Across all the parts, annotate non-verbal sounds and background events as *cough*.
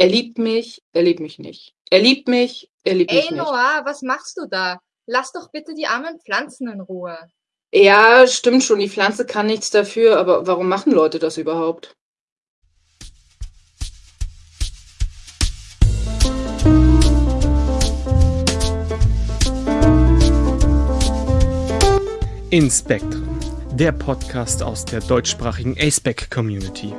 Er liebt mich, er liebt mich nicht. Er liebt mich, er liebt mich Ey, nicht. Noah, was machst du da? Lass doch bitte die armen Pflanzen in Ruhe. Ja, stimmt schon, die Pflanze kann nichts dafür, aber warum machen Leute das überhaupt? In Spectrum, der Podcast aus der deutschsprachigen ASPEC Community.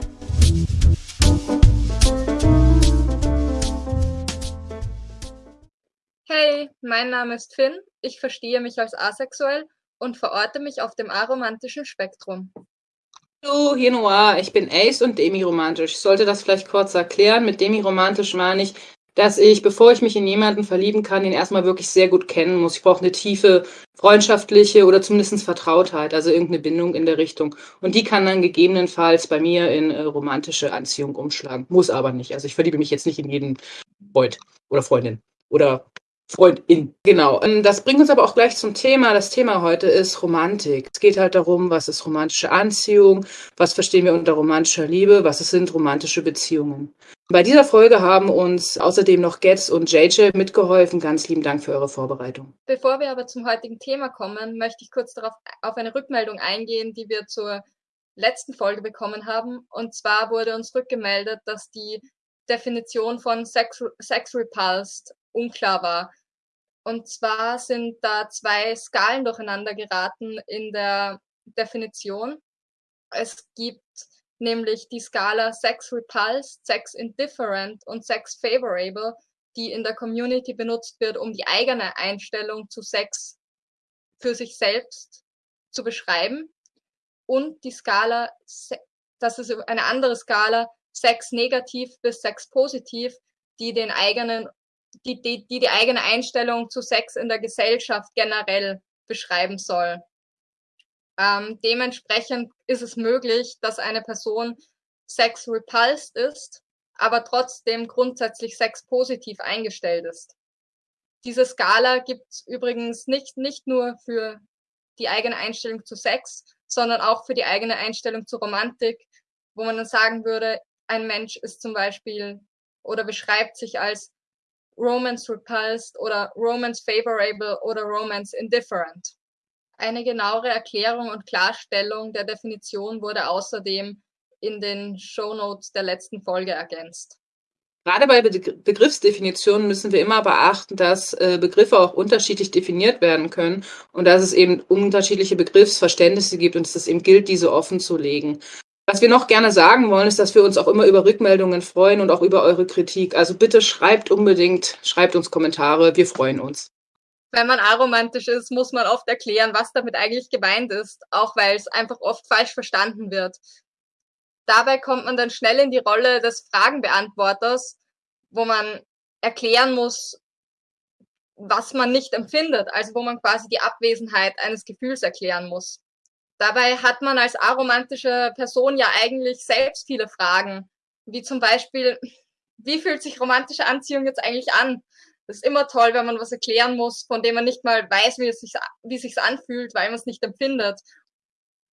Mein Name ist Finn, ich verstehe mich als asexuell und verorte mich auf dem aromantischen Spektrum. Hallo, hier Noir, ich bin Ace und demiromantisch. Ich sollte das vielleicht kurz erklären. Mit demiromantisch meine ich, dass ich, bevor ich mich in jemanden verlieben kann, ihn erstmal wirklich sehr gut kennen muss. Ich brauche eine tiefe freundschaftliche oder zumindest Vertrautheit, also irgendeine Bindung in der Richtung. Und die kann dann gegebenenfalls bei mir in äh, romantische Anziehung umschlagen. Muss aber nicht. Also ich verliebe mich jetzt nicht in jeden Freund oder Freundin oder Freundin. Genau. Ähm, das bringt uns aber auch gleich zum Thema. Das Thema heute ist Romantik. Es geht halt darum, was ist romantische Anziehung, was verstehen wir unter romantischer Liebe, was sind romantische Beziehungen. Bei dieser Folge haben uns außerdem noch Getz und JJ mitgeholfen. Ganz lieben Dank für eure Vorbereitung. Bevor wir aber zum heutigen Thema kommen, möchte ich kurz darauf auf eine Rückmeldung eingehen, die wir zur letzten Folge bekommen haben. Und zwar wurde uns rückgemeldet, dass die Definition von Sex, Sex Repulsed unklar war. Und zwar sind da zwei Skalen durcheinander geraten in der Definition. Es gibt nämlich die Skala Sex Repulsed, Sex Indifferent und Sex Favorable, die in der Community benutzt wird, um die eigene Einstellung zu Sex für sich selbst zu beschreiben. Und die Skala, das ist eine andere Skala, Sex negativ bis Sex positiv, die den eigenen die, die, die die eigene Einstellung zu Sex in der Gesellschaft generell beschreiben soll. Ähm, dementsprechend ist es möglich, dass eine Person Sex repulsed ist, aber trotzdem grundsätzlich Sex positiv eingestellt ist. Diese Skala gibt es übrigens nicht, nicht nur für die eigene Einstellung zu Sex, sondern auch für die eigene Einstellung zu Romantik, wo man dann sagen würde, ein Mensch ist zum Beispiel oder beschreibt sich als Romance Repulsed oder Romance Favorable oder Romance Indifferent. Eine genauere Erklärung und Klarstellung der Definition wurde außerdem in den Show Notes der letzten Folge ergänzt. Gerade bei Begriffsdefinitionen müssen wir immer beachten, dass äh, Begriffe auch unterschiedlich definiert werden können und dass es eben unterschiedliche Begriffsverständnisse gibt und dass es eben gilt, diese offen zu legen. Was wir noch gerne sagen wollen, ist, dass wir uns auch immer über Rückmeldungen freuen und auch über eure Kritik. Also bitte schreibt unbedingt, schreibt uns Kommentare, wir freuen uns. Wenn man aromantisch ist, muss man oft erklären, was damit eigentlich gemeint ist, auch weil es einfach oft falsch verstanden wird. Dabei kommt man dann schnell in die Rolle des Fragenbeantworters, wo man erklären muss, was man nicht empfindet, also wo man quasi die Abwesenheit eines Gefühls erklären muss. Dabei hat man als aromantische Person ja eigentlich selbst viele Fragen, wie zum Beispiel, wie fühlt sich romantische Anziehung jetzt eigentlich an? Das ist immer toll, wenn man was erklären muss, von dem man nicht mal weiß, wie es sich, wie es sich anfühlt, weil man es nicht empfindet.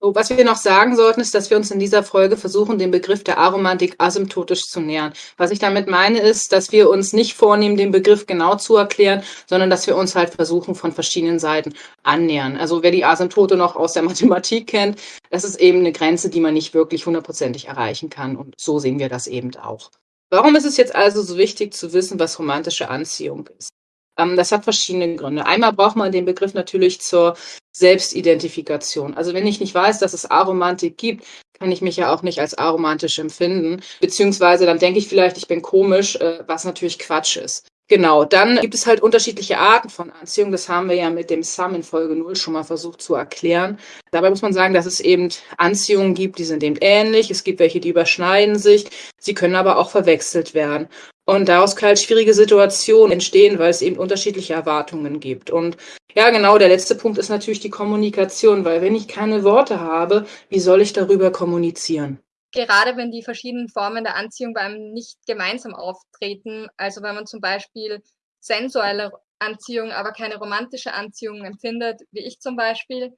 So, was wir noch sagen sollten, ist, dass wir uns in dieser Folge versuchen, den Begriff der Aromantik asymptotisch zu nähern. Was ich damit meine, ist, dass wir uns nicht vornehmen, den Begriff genau zu erklären, sondern dass wir uns halt versuchen, von verschiedenen Seiten annähern. Also wer die Asymptote noch aus der Mathematik kennt, das ist eben eine Grenze, die man nicht wirklich hundertprozentig erreichen kann. Und so sehen wir das eben auch. Warum ist es jetzt also so wichtig zu wissen, was romantische Anziehung ist? Ähm, das hat verschiedene Gründe. Einmal braucht man den Begriff natürlich zur Selbstidentifikation. Also wenn ich nicht weiß, dass es Aromantik gibt, kann ich mich ja auch nicht als aromantisch empfinden. Beziehungsweise dann denke ich vielleicht, ich bin komisch, äh, was natürlich Quatsch ist. Genau, dann gibt es halt unterschiedliche Arten von Anziehung. Das haben wir ja mit dem Sum in Folge 0 schon mal versucht zu erklären. Dabei muss man sagen, dass es eben Anziehungen gibt, die sind eben ähnlich. Es gibt welche, die überschneiden sich. Sie können aber auch verwechselt werden. Und daraus können halt schwierige Situationen entstehen, weil es eben unterschiedliche Erwartungen gibt. Und ja, genau, der letzte Punkt ist natürlich die Kommunikation, weil wenn ich keine Worte habe, wie soll ich darüber kommunizieren? Gerade wenn die verschiedenen Formen der Anziehung bei einem nicht gemeinsam auftreten, also wenn man zum Beispiel sensuelle Anziehung, aber keine romantische Anziehung empfindet, wie ich zum Beispiel.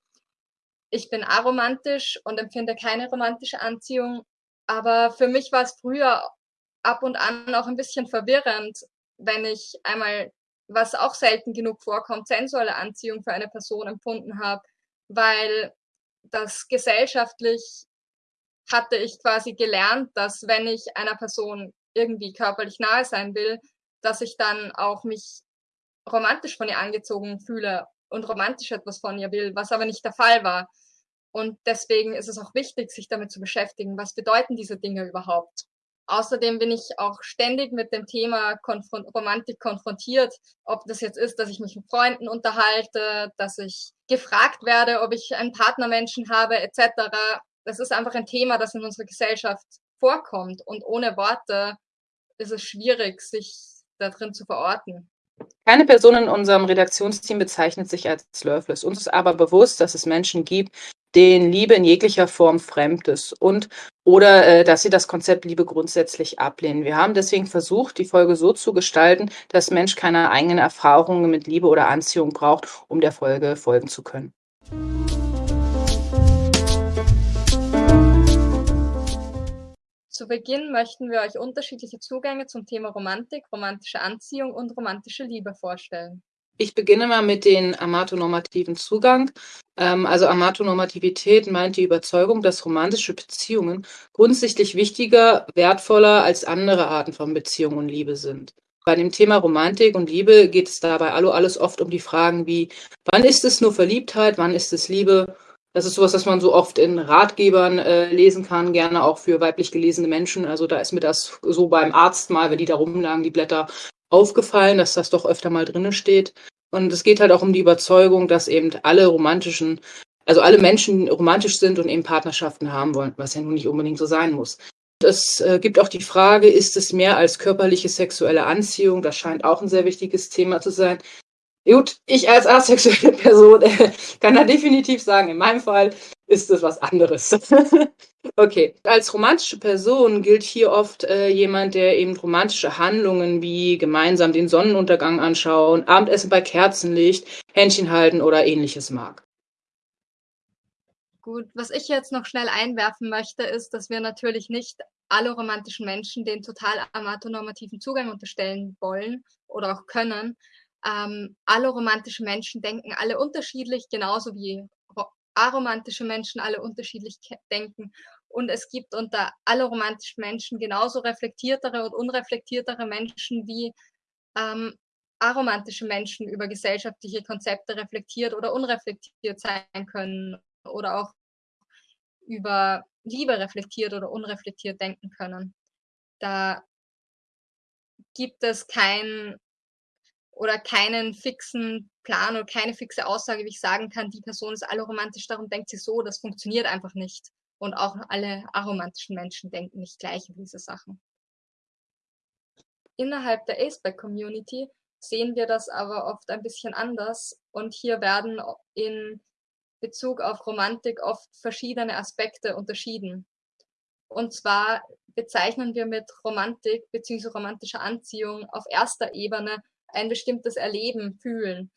Ich bin aromantisch und empfinde keine romantische Anziehung, aber für mich war es früher ab und an auch ein bisschen verwirrend, wenn ich einmal, was auch selten genug vorkommt, sensuelle Anziehung für eine Person empfunden habe, weil das gesellschaftlich hatte ich quasi gelernt, dass wenn ich einer Person irgendwie körperlich nahe sein will, dass ich dann auch mich romantisch von ihr angezogen fühle und romantisch etwas von ihr will, was aber nicht der Fall war. Und deswegen ist es auch wichtig, sich damit zu beschäftigen, was bedeuten diese Dinge überhaupt. Außerdem bin ich auch ständig mit dem Thema Konfron Romantik konfrontiert, ob das jetzt ist, dass ich mich mit Freunden unterhalte, dass ich gefragt werde, ob ich einen Partnermenschen habe, etc. Das ist einfach ein Thema, das in unserer Gesellschaft vorkommt und ohne Worte ist es schwierig, sich da drin zu verorten. Keine Person in unserem Redaktionsteam bezeichnet sich als loveless. Uns ist aber bewusst, dass es Menschen gibt, denen Liebe in jeglicher Form fremd ist und oder äh, dass sie das Konzept Liebe grundsätzlich ablehnen. Wir haben deswegen versucht, die Folge so zu gestalten, dass Mensch keine eigenen Erfahrungen mit Liebe oder Anziehung braucht, um der Folge folgen zu können. Zu Beginn möchten wir euch unterschiedliche Zugänge zum Thema Romantik, romantische Anziehung und romantische Liebe vorstellen. Ich beginne mal mit den amatonormativen Zugang. Ähm, also Amatonormativität meint die Überzeugung, dass romantische Beziehungen grundsätzlich wichtiger, wertvoller als andere Arten von Beziehung und Liebe sind. Bei dem Thema Romantik und Liebe geht es dabei allo alles oft um die Fragen wie, wann ist es nur Verliebtheit, wann ist es Liebe? Das ist sowas, was man so oft in Ratgebern äh, lesen kann, gerne auch für weiblich gelesene Menschen. Also da ist mir das so beim Arzt mal, wenn die da rumlagen, die Blätter, aufgefallen, dass das doch öfter mal drinnen steht. Und es geht halt auch um die Überzeugung, dass eben alle romantischen, also alle Menschen romantisch sind und eben Partnerschaften haben wollen, was ja nun nicht unbedingt so sein muss. Es äh, gibt auch die Frage, ist es mehr als körperliche sexuelle Anziehung? Das scheint auch ein sehr wichtiges Thema zu sein. Gut, ich als asexuelle *laughs* Person äh, kann da definitiv sagen, in meinem Fall ist es was anderes. *laughs* okay, als romantische Person gilt hier oft äh, jemand, der eben romantische Handlungen wie gemeinsam den Sonnenuntergang anschauen, Abendessen bei Kerzenlicht, Händchen halten oder ähnliches mag. Gut, was ich jetzt noch schnell einwerfen möchte, ist, dass wir natürlich nicht alle romantischen Menschen den total amatonormativen Zugang unterstellen wollen oder auch können, ähm, alle romantischen Menschen denken alle unterschiedlich, genauso wie aromantische Menschen alle unterschiedlich denken. Und es gibt unter alle romantischen Menschen genauso reflektiertere und unreflektiertere Menschen wie ähm, aromantische Menschen über gesellschaftliche Konzepte reflektiert oder unreflektiert sein können oder auch über Liebe reflektiert oder unreflektiert denken können. Da gibt es kein oder keinen fixen Plan oder keine fixe Aussage, wie ich sagen kann, die Person ist alloromantisch, darum denkt sie so, das funktioniert einfach nicht. Und auch alle aromantischen Menschen denken nicht gleich über diese Sachen. Innerhalb der Aceback-Community sehen wir das aber oft ein bisschen anders und hier werden in Bezug auf Romantik oft verschiedene Aspekte unterschieden. Und zwar bezeichnen wir mit Romantik bzw. romantischer Anziehung auf erster Ebene ein bestimmtes Erleben fühlen.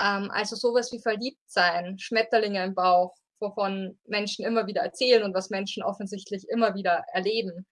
Ähm, also sowas wie verliebt sein, Schmetterlinge im Bauch, wovon Menschen immer wieder erzählen und was Menschen offensichtlich immer wieder erleben.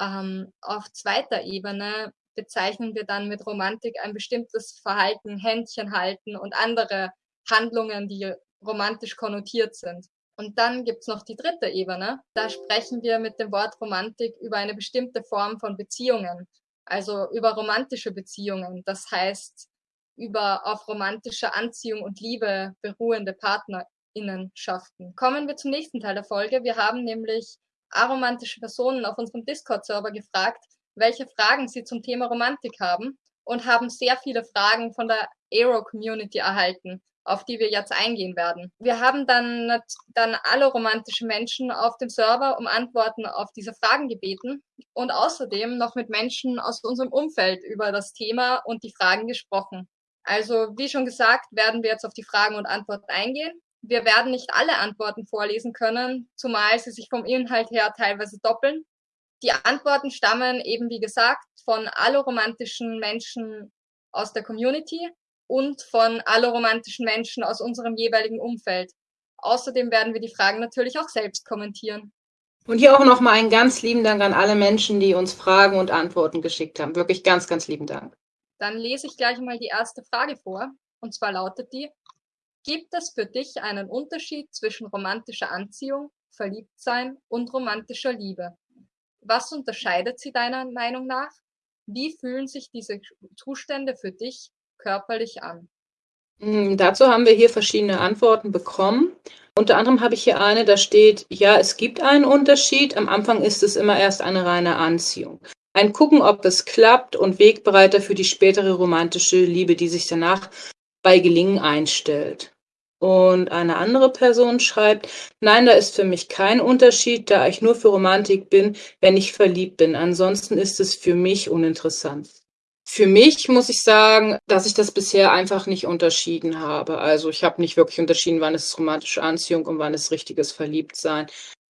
Ähm, auf zweiter Ebene bezeichnen wir dann mit Romantik ein bestimmtes Verhalten, Händchen halten und andere Handlungen, die romantisch konnotiert sind. Und dann gibt's noch die dritte Ebene. Da sprechen wir mit dem Wort Romantik über eine bestimmte Form von Beziehungen also über romantische Beziehungen, das heißt über auf romantische Anziehung und Liebe beruhende Partnerinnenschaften. Kommen wir zum nächsten Teil der Folge. Wir haben nämlich aromantische Personen auf unserem Discord-Server gefragt, welche Fragen sie zum Thema Romantik haben und haben sehr viele Fragen von der Aero-Community erhalten auf die wir jetzt eingehen werden. Wir haben dann, dann alle romantischen Menschen auf dem Server um Antworten auf diese Fragen gebeten und außerdem noch mit Menschen aus unserem Umfeld über das Thema und die Fragen gesprochen. Also, wie schon gesagt, werden wir jetzt auf die Fragen und Antworten eingehen. Wir werden nicht alle Antworten vorlesen können, zumal sie sich vom Inhalt her teilweise doppeln. Die Antworten stammen eben, wie gesagt, von alloromantischen Menschen aus der Community und von alloromantischen Menschen aus unserem jeweiligen Umfeld. Außerdem werden wir die Fragen natürlich auch selbst kommentieren. Und hier auch nochmal einen ganz lieben Dank an alle Menschen, die uns Fragen und Antworten geschickt haben. Wirklich ganz, ganz lieben Dank. Dann lese ich gleich mal die erste Frage vor. Und zwar lautet die, gibt es für dich einen Unterschied zwischen romantischer Anziehung, Verliebtsein und romantischer Liebe? Was unterscheidet sie deiner Meinung nach? Wie fühlen sich diese Zustände für dich körperlich an? Hm, dazu haben wir hier verschiedene Antworten bekommen. Unter anderem habe ich hier eine, da steht, ja, es gibt einen Unterschied. Am Anfang ist es immer erst eine reine Anziehung. Ein Gucken, ob es klappt und Wegbereiter für die spätere romantische Liebe, die sich danach bei Gelingen einstellt. Und eine andere Person schreibt, nein, da ist für mich kein Unterschied, da ich nur für Romantik bin, wenn ich verliebt bin. Ansonsten ist es für mich uninteressant. Für mich muss ich sagen, dass ich das bisher einfach nicht unterschieden habe. Also ich habe nicht wirklich unterschieden, wann ist es romantische Anziehung und wann ist richtiges Verliebtsein.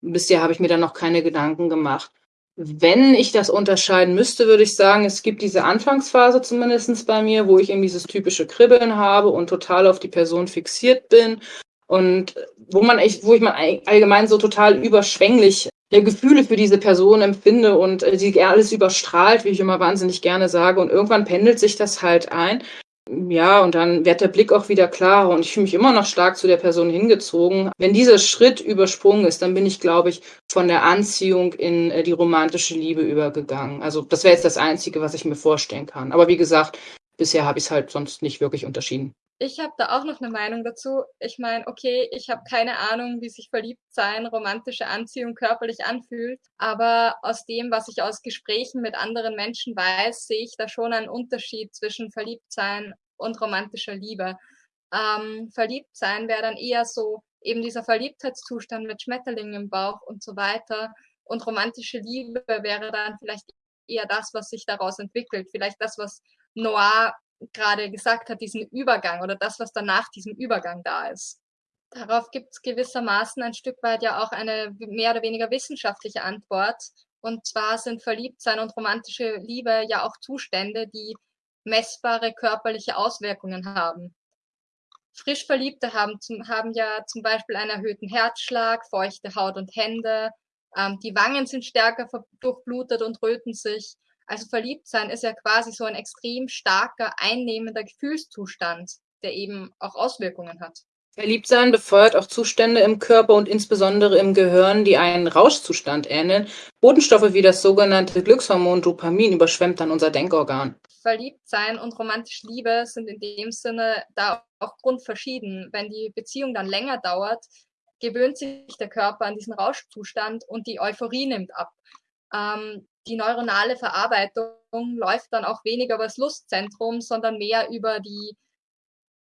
Bisher habe ich mir da noch keine Gedanken gemacht. Wenn ich das unterscheiden müsste, würde ich sagen, es gibt diese Anfangsphase zumindestens bei mir, wo ich eben dieses typische Kribbeln habe und total auf die Person fixiert bin und wo man echt, wo ich man allgemein so total überschwänglich ja, Gefühle für diese Person empfinde und äh, die alles überstrahlt, wie ich immer wahnsinnig gerne sage. Und irgendwann pendelt sich das halt ein. Ja, und dann wird der Blick auch wieder klarer und ich fühle mich immer noch stark zu der Person hingezogen. Wenn dieser Schritt übersprungen ist, dann bin ich, glaube ich, von der Anziehung in äh, die romantische Liebe übergegangen. Also das wäre jetzt das Einzige, was ich mir vorstellen kann. Aber wie gesagt, bisher habe ich es halt sonst nicht wirklich unterschieden. Ich habe da auch noch eine Meinung dazu. Ich meine, okay, ich habe keine Ahnung, wie sich verliebt sein, romantische Anziehung körperlich anfühlt, aber aus dem, was ich aus Gesprächen mit anderen Menschen weiß, sehe ich da schon einen Unterschied zwischen Verliebtsein und romantischer Liebe. Ähm, Verliebtsein wäre dann eher so eben dieser Verliebtheitszustand mit Schmetterlingen im Bauch und so weiter. Und romantische Liebe wäre dann vielleicht eher das, was sich daraus entwickelt. Vielleicht das, was Noir gerade gesagt hat, diesen Übergang oder das, was dann nach diesem Übergang da ist. Darauf gibt es gewissermaßen ein Stück weit ja auch eine mehr oder weniger wissenschaftliche Antwort. Und zwar sind Verliebtsein und romantische Liebe ja auch Zustände, die messbare körperliche Auswirkungen haben. Frisch Verliebte haben, zum, haben ja zum Beispiel einen erhöhten Herzschlag, feuchte Haut und Hände, ähm, die Wangen sind stärker durchblutet und röten sich. Also verliebt sein ist ja quasi so ein extrem starker, einnehmender Gefühlszustand, der eben auch Auswirkungen hat. Verliebtsein befeuert auch Zustände im Körper und insbesondere im Gehirn, die einen Rauschzustand ähneln. Botenstoffe wie das sogenannte Glückshormon Dopamin überschwemmt dann unser Denkorgan. Verliebtsein und romantische Liebe sind in dem Sinne da auch grundverschieden. Wenn die Beziehung dann länger dauert, gewöhnt sich der Körper an diesen Rauschzustand und die Euphorie nimmt ab. Ähm, die neuronale Verarbeitung läuft dann auch weniger über das Lustzentrum, sondern mehr über die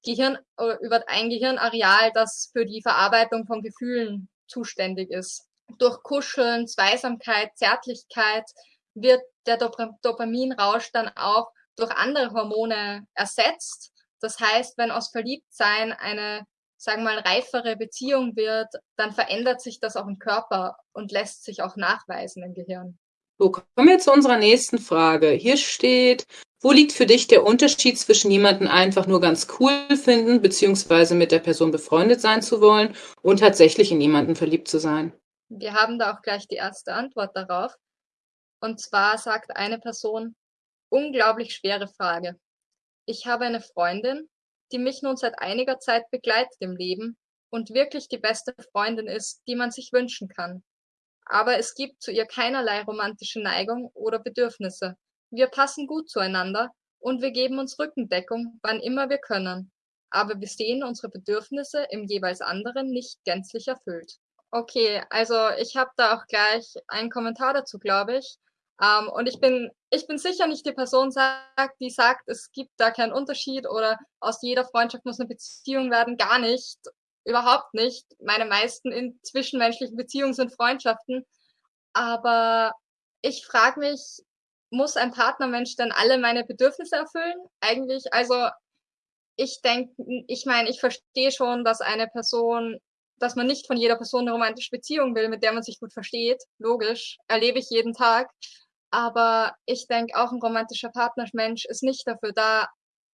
Gehirn, äh, über ein Gehirnareal, das für die Verarbeitung von Gefühlen zuständig ist. Durch Kuscheln, Zweisamkeit, Zärtlichkeit wird der Dop Dopaminrausch dann auch durch andere Hormone ersetzt. Das heißt, wenn aus Verliebtsein eine, sagen wir mal, reifere Beziehung wird, dann verändert sich das auch im Körper und lässt sich auch nachweisen im Gehirn. So, kommen wir zu unserer nächsten Frage. Hier steht, wo liegt für dich der Unterschied zwischen jemanden einfach nur ganz cool finden, beziehungsweise mit der Person befreundet sein zu wollen und tatsächlich in jemanden verliebt zu sein? Wir haben da auch gleich die erste Antwort darauf. Und zwar sagt eine Person, unglaublich schwere Frage. Ich habe eine Freundin, die mich nun seit einiger Zeit begleitet im Leben und wirklich die beste Freundin ist, die man sich wünschen kann aber es gibt zu ihr keinerlei romantische Neigung oder Bedürfnisse. Wir passen gut zueinander und wir geben uns Rückendeckung, wann immer wir können. Aber wir sehen unsere Bedürfnisse im jeweils anderen nicht gänzlich erfüllt. Okay, also ich habe da auch gleich einen Kommentar dazu, glaube ich. Ähm, und ich bin, ich bin sicher nicht die Person, sagt, die sagt, es gibt da keinen Unterschied oder aus jeder Freundschaft muss eine Beziehung werden. Gar nicht überhaupt nicht. Meine meisten in zwischenmenschlichen Beziehungen sind Freundschaften. Aber ich frage mich, muss ein Partnermensch dann alle meine Bedürfnisse erfüllen? Eigentlich, also ich denke, ich meine, ich verstehe schon, dass eine Person, dass man nicht von jeder Person eine romantische Beziehung will, mit der man sich gut versteht. Logisch, erlebe ich jeden Tag. Aber ich denke, auch ein romantischer Partnermensch ist nicht dafür da,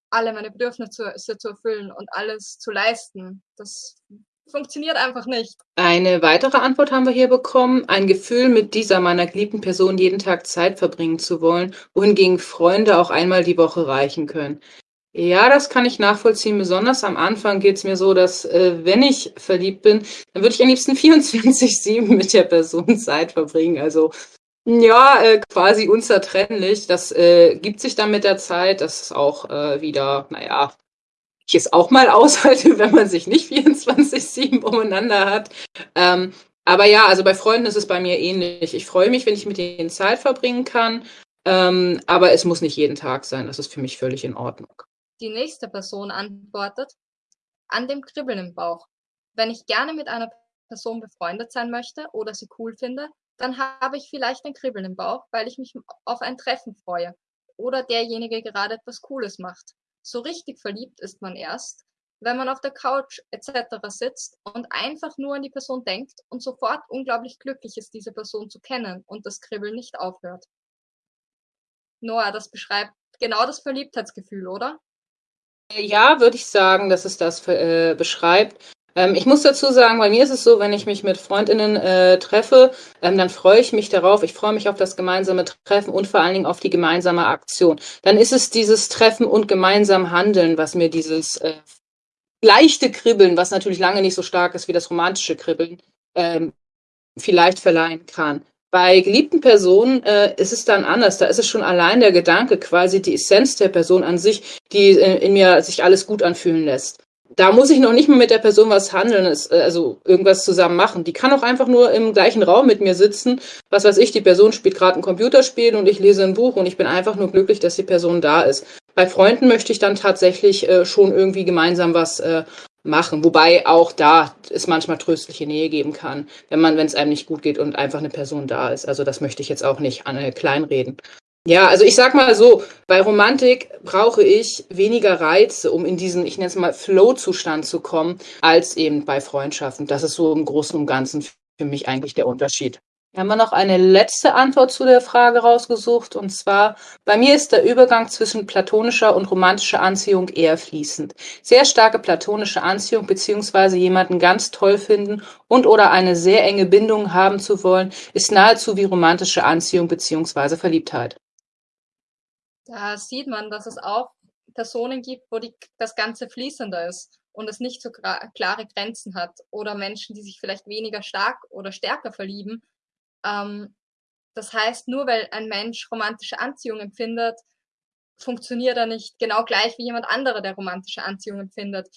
alle meine Bedürfnisse zu erfüllen und alles zu leisten. Das funktioniert einfach nicht. Eine weitere Antwort haben wir hier bekommen. Ein Gefühl, mit dieser meiner geliebten Person jeden Tag Zeit verbringen zu wollen, wohingegen Freunde auch einmal die Woche reichen können. Ja, das kann ich nachvollziehen. Besonders am Anfang geht es mir so, dass äh, wenn ich verliebt bin, dann würde ich am liebsten *laughs* 24-7 mit der Person Zeit verbringen. Also ja, äh, quasi unzertrennlich. Das äh, gibt sich dann mit der Zeit. Das ist auch äh, wieder, naja, ich es auch mal aushalte, *laughs* wenn man sich nicht 24-7 umeinander hat. Ähm, aber ja, also bei Freunden ist es bei mir ähnlich. Ich freue mich, wenn ich mit denen Zeit verbringen kann. Ähm, aber es muss nicht jeden Tag sein. Das ist für mich völlig in Ordnung. Die nächste Person antwortet, an dem Kribbeln im Bauch. Wenn ich gerne mit einer Person befreundet sein möchte oder sie cool finde, dann habe ich vielleicht ein Kribbeln im Bauch, weil ich mich auf ein Treffen freue oder derjenige gerade etwas Cooles macht. So richtig verliebt ist man erst, wenn man auf der Couch etc. sitzt und einfach nur an die Person denkt und sofort unglaublich glücklich ist, diese Person zu kennen und das Kribbeln nicht aufhört. Noah, das beschreibt genau das Verliebtheitsgefühl, oder? Ja, würde ich sagen, dass es das äh, beschreibt. Ähm, ich muss dazu sagen, bei mir ist es so, wenn ich mich mit Freundinnen äh, treffe, ähm, dann freue ich mich darauf. Ich freue mich auf das gemeinsame Treffen und vor allen Dingen auf die gemeinsame Aktion. Dann ist es dieses Treffen und gemeinsam Handeln, was mir dieses äh, leichte Kribbeln, was natürlich lange nicht so stark ist wie das romantische Kribbeln, ähm, vielleicht verleihen kann. Bei geliebten Personen äh, ist es dann anders. Da ist es schon allein der Gedanke, quasi die Essenz der Person an sich, die äh, in mir sich alles gut anfühlen lässt. Da muss ich noch nicht mal mit der Person was handeln, äh, also irgendwas zusammen machen. Die kann auch einfach nur im gleichen Raum mit mir sitzen. Was weiß ich, die Person spielt gerade ein Computerspiel und ich lese ein Buch und ich bin einfach nur glücklich, dass die Person da ist. Bei Freunden möchte ich dann tatsächlich äh, schon irgendwie gemeinsam was äh, machen. Wobei auch da es manchmal tröstliche Nähe geben kann, wenn man, wenn es einem nicht gut geht und einfach eine Person da ist. Also das möchte ich jetzt auch nicht an, äh, kleinreden. Ja, also ich sag mal so, bei Romantik brauche ich weniger Reize, um in diesen, ich nenne es mal, Flow-Zustand zu kommen, als eben bei Freundschaften. Das ist so im Großen und Ganzen für mich eigentlich der Unterschied. Wir haben noch eine letzte Antwort zu der Frage rausgesucht. Und zwar, bei mir ist der Übergang zwischen platonischer und romantischer Anziehung eher fließend. Sehr starke platonische Anziehung beziehungsweise jemanden ganz toll finden und oder eine sehr enge Bindung haben zu wollen, ist nahezu wie romantische Anziehung beziehungsweise Verliebtheit. Da sieht man, dass es auch Personen gibt, wo die, das Ganze fließender ist und es nicht so klare Grenzen hat. Oder Menschen, die sich vielleicht weniger stark oder stärker verlieben, ähm, das heißt, nur weil ein Mensch romantische Anziehung empfindet, funktioniert er nicht genau gleich wie jemand anderer, der romantische Anziehung empfindet.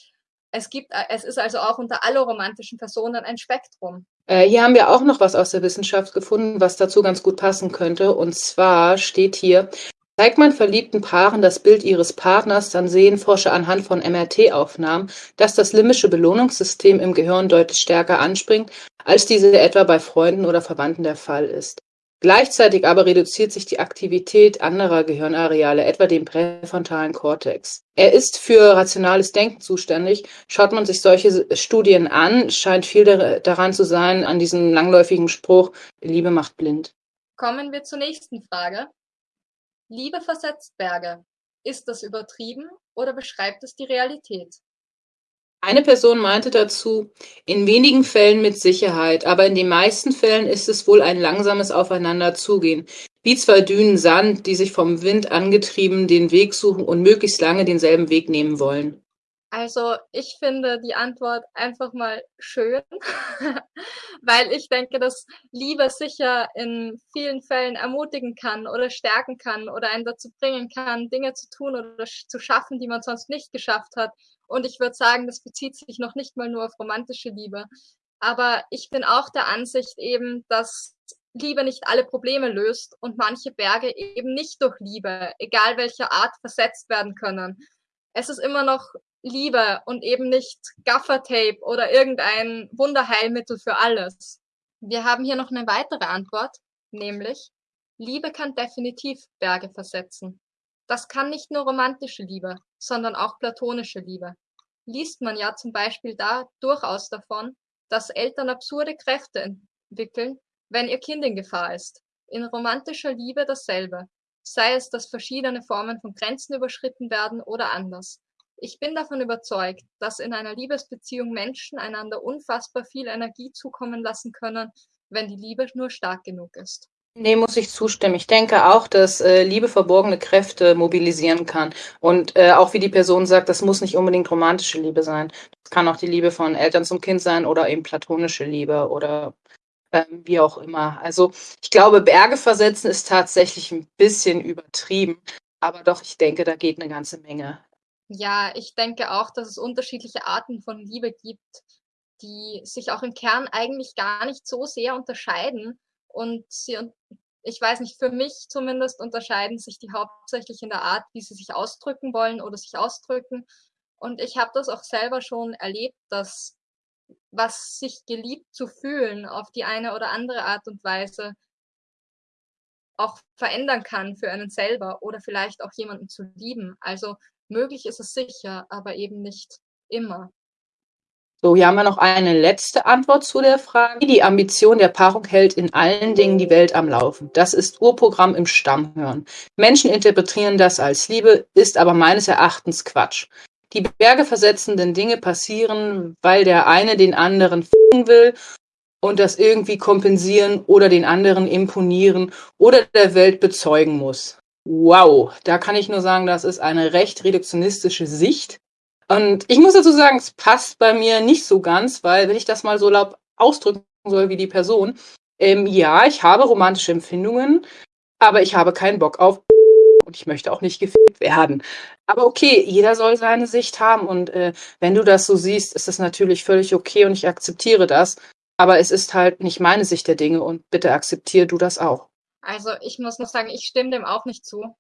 Es gibt, äh, es ist also auch unter aller romantischen Personen ein Spektrum. Äh, hier haben wir auch noch was aus der Wissenschaft gefunden, was dazu ganz gut passen könnte. Und zwar steht hier, Zeigt man verliebten Paaren das Bild ihres Partners, dann sehen Forscher anhand von MRT-Aufnahmen, dass das limbische Belohnungssystem im Gehirn deutlich stärker anspringt, als diese etwa bei Freunden oder Verwandten der Fall ist. Gleichzeitig aber reduziert sich die Aktivität anderer Gehirnareale, etwa dem präfrontalen Kortex. Er ist für rationales Denken zuständig. Schaut man sich solche Studien an, scheint viel daran zu sein, an diesem langläufigen Spruch, Liebe macht blind. Kommen wir zur nächsten Frage. Liebe versetzt Berge. Ist das übertrieben oder beschreibt es die Realität? Eine Person meinte dazu, in wenigen Fällen mit Sicherheit, aber in den meisten Fällen ist es wohl ein langsames Aufeinanderzugehen, wie zwei Dünen Sand, die sich vom Wind angetrieben den Weg suchen und möglichst lange denselben Weg nehmen wollen. Also ich finde die Antwort einfach mal schön, *laughs* weil ich denke, dass Liebe sicher in vielen Fällen ermutigen kann oder stärken kann oder einen dazu bringen kann, Dinge zu tun oder zu schaffen, die man sonst nicht geschafft hat. Und ich würde sagen, das bezieht sich noch nicht mal nur auf romantische Liebe. Aber ich bin auch der Ansicht eben, dass Liebe nicht alle Probleme löst und manche Berge eben nicht durch Liebe, egal welcher Art, versetzt werden können. Es ist immer noch Liebe und eben nicht Gaffertape oder irgendein Wunderheilmittel für alles. Wir haben hier noch eine weitere Antwort, nämlich Liebe kann definitiv Berge versetzen. Das kann nicht nur romantische Liebe, sondern auch platonische Liebe. Liest man ja zum Beispiel da durchaus davon, dass Eltern absurde Kräfte entwickeln, wenn ihr Kind in Gefahr ist. In romantischer Liebe dasselbe, sei es, dass verschiedene Formen von Grenzen überschritten werden oder anders. Ich bin davon überzeugt, dass in einer Liebesbeziehung Menschen einander unfassbar viel Energie zukommen lassen können, wenn die Liebe nur stark genug ist. Nee, muss ich zustimmen. Ich denke auch, dass äh, Liebe verborgene Kräfte mobilisieren kann. Und äh, auch wie die Person sagt, das muss nicht unbedingt romantische Liebe sein. Das kann auch die Liebe von Eltern zum Kind sein oder eben platonische Liebe oder äh, wie auch immer. Also ich glaube, Berge versetzen ist tatsächlich ein bisschen übertrieben. Aber doch, ich denke, da geht eine ganze Menge. Ja, ich denke auch, dass es unterschiedliche Arten von Liebe gibt, die sich auch im Kern eigentlich gar nicht so sehr unterscheiden und sie, ich weiß nicht, für mich zumindest unterscheiden sich die hauptsächlich in der Art, wie sie sich ausdrücken wollen oder sich ausdrücken. Und ich habe das auch selber schon erlebt, dass was sich geliebt zu fühlen auf die eine oder andere Art und Weise auch verändern kann für einen selber oder vielleicht auch jemanden zu lieben. Also möglich ist es sicher, aber eben nicht immer. So, hier haben wir noch eine letzte Antwort zu der Frage. Die Ambition der Paarung hält in allen Dingen die Welt am Laufen. Das ist Urprogramm im Stammhören. Menschen interpretieren das als Liebe, ist aber meines Erachtens Quatsch. Die Berge versetzenden Dinge passieren, weil der eine den anderen finden will und das irgendwie kompensieren oder den anderen imponieren oder der Welt bezeugen muss. Wow, da kann ich nur sagen, das ist eine recht reduktionistische Sicht und ich muss dazu sagen, es passt bei mir nicht so ganz, weil wenn ich das mal so laut ausdrücken soll wie die Person, ähm, ja, ich habe romantische Empfindungen, aber ich habe keinen Bock auf *laughs* und ich möchte auch nicht gefickt werden. Aber okay, jeder soll seine Sicht haben und äh, wenn du das so siehst, ist das natürlich völlig okay und ich akzeptiere das. Aber es ist halt nicht meine Sicht der Dinge und bitte akzeptier du das auch. Also ich muss noch sagen, ich stimme dem auch nicht zu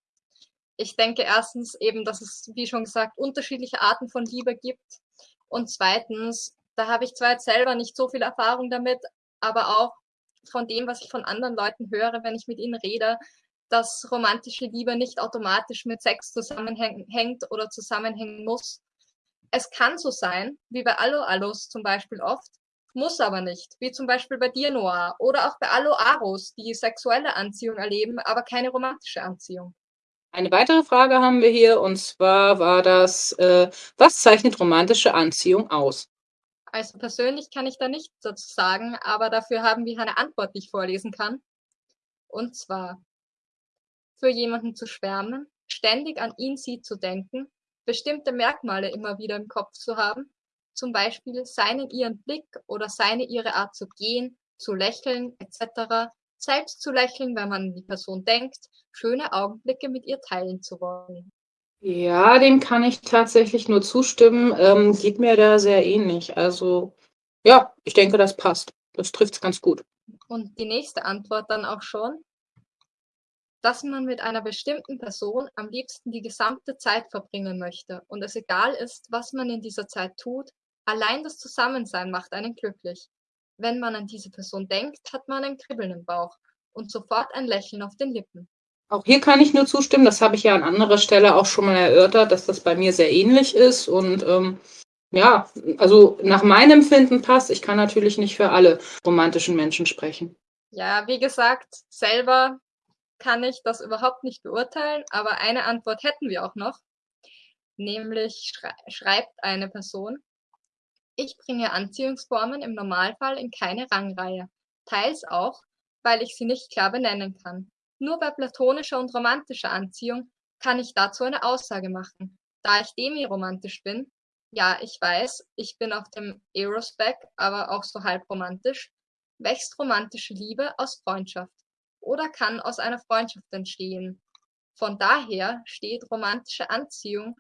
ich denke erstens eben, dass es, wie schon gesagt, unterschiedliche Arten von Liebe gibt. Und zweitens, da habe ich zwar jetzt selber nicht so viel Erfahrung damit, aber auch von dem, was ich von anderen Leuten höre, wenn ich mit ihnen rede, dass romantische Liebe nicht automatisch mit Sex zusammenhängt oder zusammenhängen muss. Es kann so sein, wie bei Allo Allos zum Beispiel oft, muss aber nicht, wie zum Beispiel bei dir, Noah, oder auch bei Allo Aros, die sexuelle Anziehung erleben, aber keine romantische Anziehung. Eine weitere Frage haben wir hier und zwar war das, äh, was zeichnet romantische Anziehung aus? Also persönlich kann ich da nichts dazu sagen, aber dafür haben wir eine Antwort, die ich vorlesen kann. Und zwar, für jemanden zu schwärmen, ständig an ihn, sie zu denken, bestimmte Merkmale immer wieder im Kopf zu haben, zum Beispiel seinen ihren Blick oder seine ihre Art zu gehen, zu lächeln etc., selbst zu lächeln, wenn man an die Person denkt, schöne Augenblicke mit ihr teilen zu wollen. Ja, dem kann ich tatsächlich nur zustimmen. Ähm, geht mir da sehr ähnlich. Also ja, ich denke, das passt. Das trifft es ganz gut. Und die nächste Antwort dann auch schon, dass man mit einer bestimmten Person am liebsten die gesamte Zeit verbringen möchte und es egal ist, was man in dieser Zeit tut, allein das Zusammensein macht einen glücklich. Wenn man an diese Person denkt, hat man ein Kribbeln im Bauch und sofort ein Lächeln auf den Lippen. Auch hier kann ich nur zustimmen. Das habe ich ja an anderer Stelle auch schon mal erörtert, dass das bei mir sehr ähnlich ist. Und ähm, ja, also nach meinem Empfinden passt. Ich kann natürlich nicht für alle romantischen Menschen sprechen. Ja, wie gesagt, selber kann ich das überhaupt nicht beurteilen, aber eine Antwort hätten wir auch noch. Nämlich schrei schreibt eine Person, ich bringe Anziehungsformen im Normalfall in keine Rangreihe, teils auch, weil ich sie nicht klar benennen kann. Nur bei platonischer und romantischer Anziehung kann ich dazu eine Aussage machen. Da ich demiromantisch bin, ja, ich weiß, ich bin auf dem Eros-Back, aber auch so halb romantisch, wächst romantische Liebe aus Freundschaft oder kann aus einer Freundschaft entstehen. Von daher steht romantische Anziehung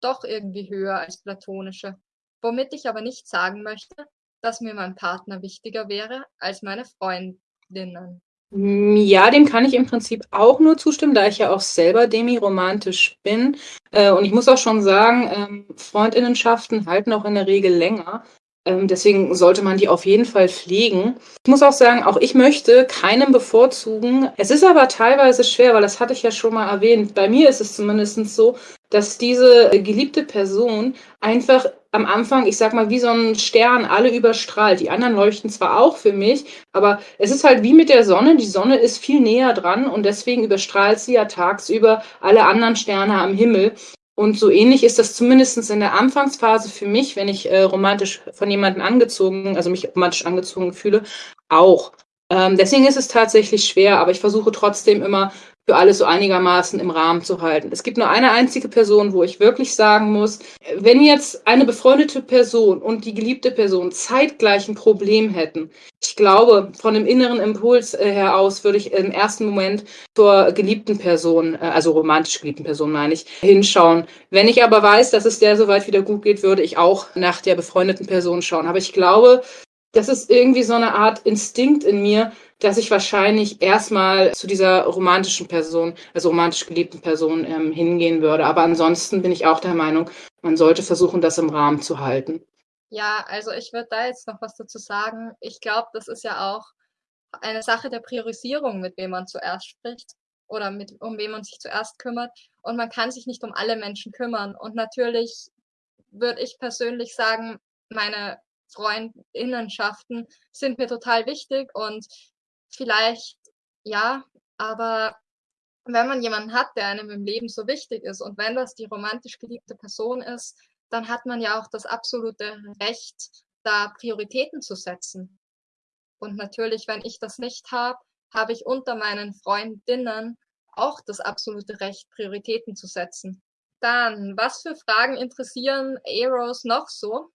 doch irgendwie höher als platonische womit ich aber nicht sagen möchte, dass mir mein Partner wichtiger wäre als meine Freundinnen. Ja, dem kann ich im Prinzip auch nur zustimmen, da ich ja auch selber demi-romantisch bin. Äh, und ich muss auch schon sagen, ähm, Freundinnenschaften halten auch in der Regel länger. Ähm, deswegen sollte man die auf jeden Fall pflegen. Ich muss auch sagen, auch ich möchte keinem bevorzugen. Es ist aber teilweise schwer, weil das hatte ich ja schon mal erwähnt. Bei mir ist es zumindest so, dass diese geliebte Person einfach am Anfang, ich sag mal, wie so ein Stern alle überstrahlt. Die anderen leuchten zwar auch für mich, aber es ist halt wie mit der Sonne. Die Sonne ist viel näher dran und deswegen überstrahlt sie ja tagsüber alle anderen Sterne am Himmel. Und so ähnlich ist das zumindest in der Anfangsphase für mich, wenn ich äh, romantisch von jemandem angezogen, also mich romantisch angezogen fühle, auch. Ähm, deswegen ist es tatsächlich schwer, aber ich versuche trotzdem immer für alles so einigermaßen im Rahmen zu halten. Es gibt nur eine einzige Person, wo ich wirklich sagen muss, wenn jetzt eine befreundete Person und die geliebte Person zeitgleich ein Problem hätten, ich glaube, von dem inneren Impuls äh, heraus würde ich im ersten Moment zur geliebten Person, äh, also romantisch geliebten Person meine ich, hinschauen. Wenn ich aber weiß, dass es der soweit wieder gut geht, würde ich auch nach der befreundeten Person schauen. Aber ich glaube, das ist irgendwie so eine Art Instinkt in mir, dass ich wahrscheinlich erstmal zu dieser romantischen Person, also romantisch geliebten Person ähm, hingehen würde. Aber ansonsten bin ich auch der Meinung, man sollte versuchen, das im Rahmen zu halten. Ja, also ich würde da jetzt noch was dazu sagen. Ich glaube, das ist ja auch eine Sache der Priorisierung, mit wem man zuerst spricht oder mit, um wen man sich zuerst kümmert. Und man kann sich nicht um alle Menschen kümmern. Und natürlich würde ich persönlich sagen, meine Freundinnenschaften sind mir total wichtig und vielleicht ja, aber wenn man jemanden hat, der einem im Leben so wichtig ist und wenn das die romantisch geliebte Person ist, dann hat man ja auch das absolute Recht, da Prioritäten zu setzen. Und natürlich, wenn ich das nicht habe, habe ich unter meinen Freundinnen auch das absolute Recht, Prioritäten zu setzen. Dann, was für Fragen interessieren Eros noch so?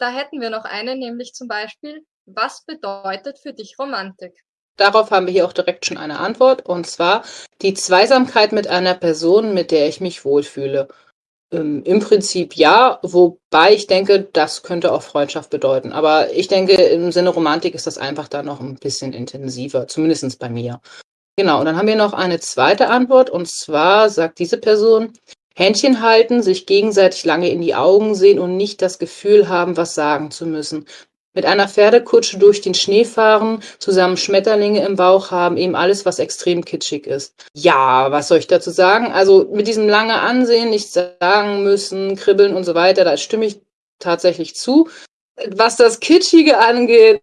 Da hätten wir noch eine, nämlich zum Beispiel, was bedeutet für dich Romantik? Darauf haben wir hier auch direkt schon eine Antwort, und zwar die Zweisamkeit mit einer Person, mit der ich mich wohlfühle. Ähm, Im Prinzip ja, wobei ich denke, das könnte auch Freundschaft bedeuten. Aber ich denke, im Sinne Romantik ist das einfach da noch ein bisschen intensiver, zumindest bei mir. Genau, und dann haben wir noch eine zweite Antwort, und zwar sagt diese Person, Händchen halten, sich gegenseitig lange in die Augen sehen und nicht das Gefühl haben, was sagen zu müssen. Mit einer Pferdekutsche durch den Schnee fahren, zusammen Schmetterlinge im Bauch haben, eben alles, was extrem kitschig ist. Ja, was soll ich dazu sagen? Also mit diesem lange Ansehen, nichts sagen müssen, kribbeln und so weiter, da stimme ich tatsächlich zu. Was das Kitschige angeht,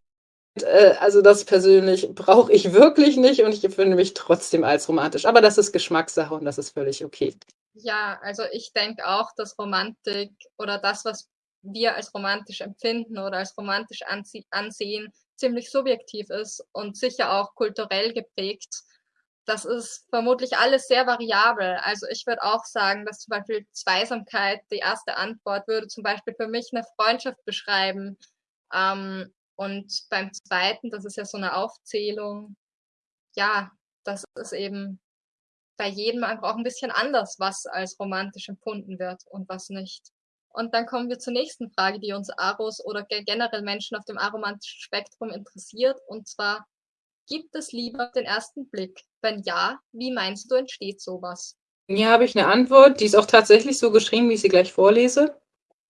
äh, also das persönlich brauche ich wirklich nicht und ich empfinde mich trotzdem als romantisch. Aber das ist Geschmackssache und das ist völlig okay. Ja, also ich denke auch, dass Romantik oder das, was wir als romantisch empfinden oder als romantisch ansehen, ziemlich subjektiv ist und sicher auch kulturell geprägt. Das ist vermutlich alles sehr variabel. Also ich würde auch sagen, dass zum Beispiel Zweisamkeit, die erste Antwort würde zum Beispiel für mich eine Freundschaft beschreiben. Ähm, und beim zweiten, das ist ja so eine Aufzählung, ja, das ist eben bei jedem einfach auch ein bisschen anders, was als romantisch empfunden wird und was nicht. Und dann kommen wir zur nächsten Frage, die uns Aros oder generell Menschen auf dem aromantischen Spektrum interessiert. Und zwar, gibt es Liebe auf den ersten Blick? Wenn ja, wie meinst du, entsteht sowas? Hier habe ich eine Antwort, die ist auch tatsächlich so geschrieben, wie ich sie gleich vorlese.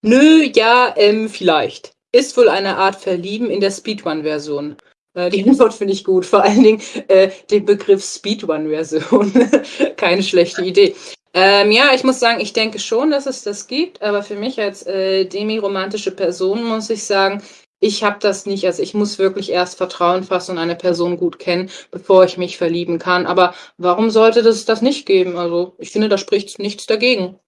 Nö, ja, ähm, vielleicht. Ist wohl eine Art Verlieben in der Speedrun-Version. Äh, die *laughs* Antwort finde ich gut. Vor allen Dingen äh, den Begriff Speedrun-Version. *laughs* Keine schlechte Idee. Ähm, ja, ich muss sagen, ich denke schon, dass es das gibt, aber für mich als äh, demi-romantische Person muss ich sagen, ich habe das nicht. Also ich muss wirklich erst Vertrauen fassen und eine Person gut kennen, bevor ich mich verlieben kann. Aber warum sollte das das nicht geben? Also ich finde, da spricht nichts dagegen.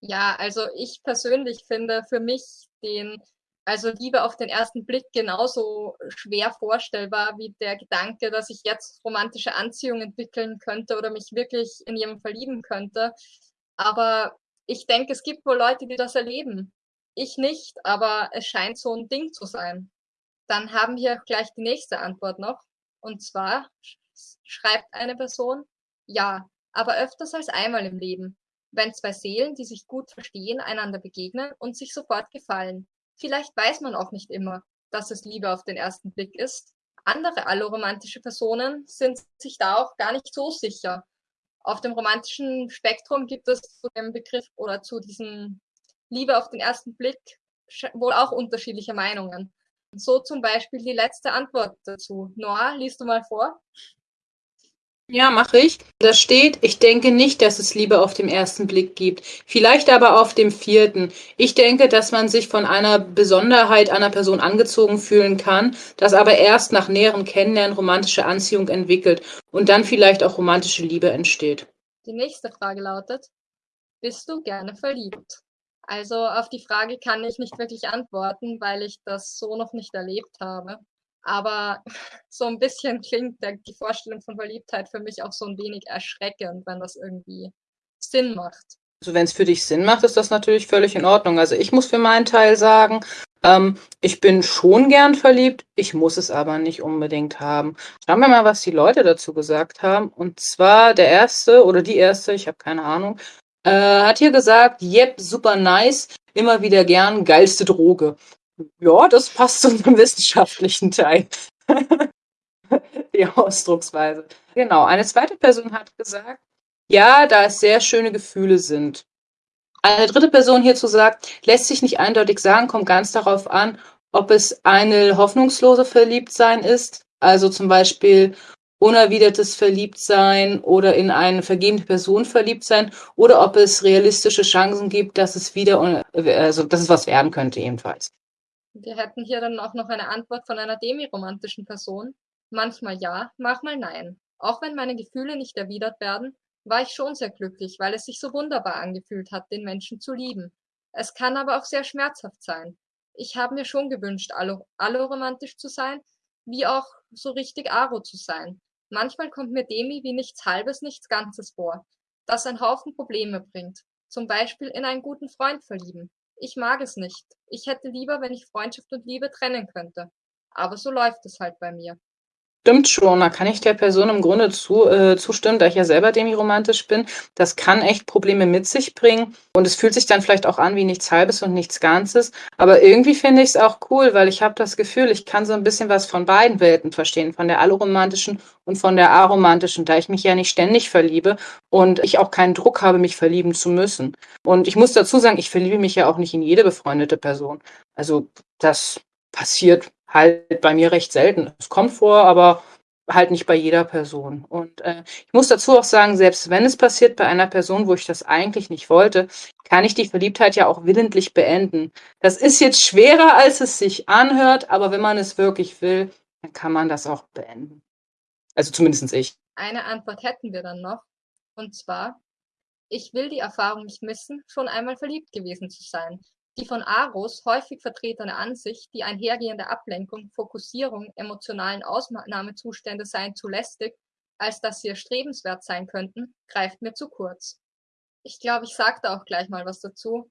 Ja, also ich persönlich finde für mich den also Liebe auf den ersten Blick genauso schwer vorstellbar wie der Gedanke, dass ich jetzt romantische Anziehung entwickeln könnte oder mich wirklich in jemanden verlieben könnte. Aber ich denke, es gibt wohl Leute, die das erleben. Ich nicht, aber es scheint so ein Ding zu sein. Dann haben wir gleich die nächste Antwort noch. Und zwar schreibt eine Person, ja, aber öfters als einmal im Leben, wenn zwei Seelen, die sich gut verstehen, einander begegnen und sich sofort gefallen. Vielleicht weiß man auch nicht immer, dass es Liebe auf den ersten Blick ist. Andere alloromantische Personen sind sich da auch gar nicht so sicher. Auf dem romantischen Spektrum gibt es zu dem Begriff oder zu diesem Liebe auf den ersten Blick wohl auch unterschiedliche Meinungen. So zum Beispiel die letzte Antwort dazu. Noah, liest du mal vor? Ja, mache ich. Da steht, ich denke nicht, dass es Liebe auf dem ersten Blick gibt. Vielleicht aber auf dem vierten. Ich denke, dass man sich von einer Besonderheit einer Person angezogen fühlen kann, dass aber erst nach näherem Kennenlernen romantische Anziehung entwickelt und dann vielleicht auch romantische Liebe entsteht. Die nächste Frage lautet, Bist du gerne verliebt? Also auf die Frage kann ich nicht wirklich antworten, weil ich das so noch nicht erlebt habe. Aber so ein bisschen klingt der, die Vorstellung von Verliebtheit für mich auch so ein wenig erschreckend, wenn das irgendwie Sinn macht. Also wenn es für dich Sinn macht, ist das natürlich völlig in Ordnung. Also ich muss für meinen Teil sagen, ähm, ich bin schon gern verliebt, ich muss es aber nicht unbedingt haben. Schauen wir mal, was die Leute dazu gesagt haben. Und zwar der erste oder die erste, ich habe keine Ahnung, äh, hat hier gesagt, yep, super nice, immer wieder gern, geilste Droge. Ja, das passt zu einem *laughs* wissenschaftlichen Teil. *laughs* die Ausdrucksweise. Genau, eine zweite Person hat gesagt, ja, da es sehr schöne Gefühle sind. Eine dritte Person hierzu sagt, lässt sich nicht eindeutig sagen, kommt ganz darauf an, ob es eine hoffnungslose Verliebtsein ist, also zum Beispiel unerwidertes Verliebtsein oder in eine vergebene Person verliebt sein oder ob es realistische Chancen gibt, dass es wieder, also dass es was werden könnte ebenfalls. Wir hätten hier dann auch noch eine Antwort von einer demiromantischen Person. Manchmal ja, manchmal nein. Auch wenn meine Gefühle nicht erwidert werden, war ich schon sehr glücklich, weil es sich so wunderbar angefühlt hat, den Menschen zu lieben. Es kann aber auch sehr schmerzhaft sein. Ich habe mir schon gewünscht, alloromantisch zu sein, wie auch so richtig Aro zu sein. Manchmal kommt mir Demi wie nichts Halbes, nichts Ganzes vor, das ein Haufen Probleme bringt. Zum Beispiel in einen guten Freund verlieben. Ich mag es nicht. Ich hätte lieber, wenn ich Freundschaft und Liebe trennen könnte. Aber so läuft es halt bei mir. Stimmt schon, da kann ich der Person im Grunde zu, äh, zustimmen, da ich ja selber demiromantisch bin. Das kann echt Probleme mit sich bringen und es fühlt sich dann vielleicht auch an wie nichts Halbes und nichts Ganzes. Aber irgendwie finde ich es auch cool, weil ich habe das Gefühl, ich kann so ein bisschen was von beiden Welten verstehen, von der alloromantischen und von der aromantischen, da ich mich ja nicht ständig verliebe und ich auch keinen Druck habe, mich verlieben zu müssen. Und ich muss dazu sagen, ich verliebe mich ja auch nicht in jede befreundete Person. Also das passiert halt bei mir recht selten. Es kommt vor, aber halt nicht bei jeder Person. Und äh, ich muss dazu auch sagen, selbst wenn es passiert bei einer Person, wo ich das eigentlich nicht wollte, kann ich die Verliebtheit ja auch willentlich beenden. Das ist jetzt schwerer, als es sich anhört, aber wenn man es wirklich will, dann kann man das auch beenden. Also zumindest ich. Eine Antwort hätten wir dann noch. Und zwar, ich will die Erfahrung nicht missen, schon einmal verliebt gewesen zu sein. Die von Aros häufig vertretene Ansicht, die einhergehende Ablenkung, Fokussierung, emotionalen Ausnahmezustände seien zu lästig, als dass sie erstrebenswert sein könnten, greift mir zu kurz. Ich glaube, ich sage da auch gleich mal was dazu.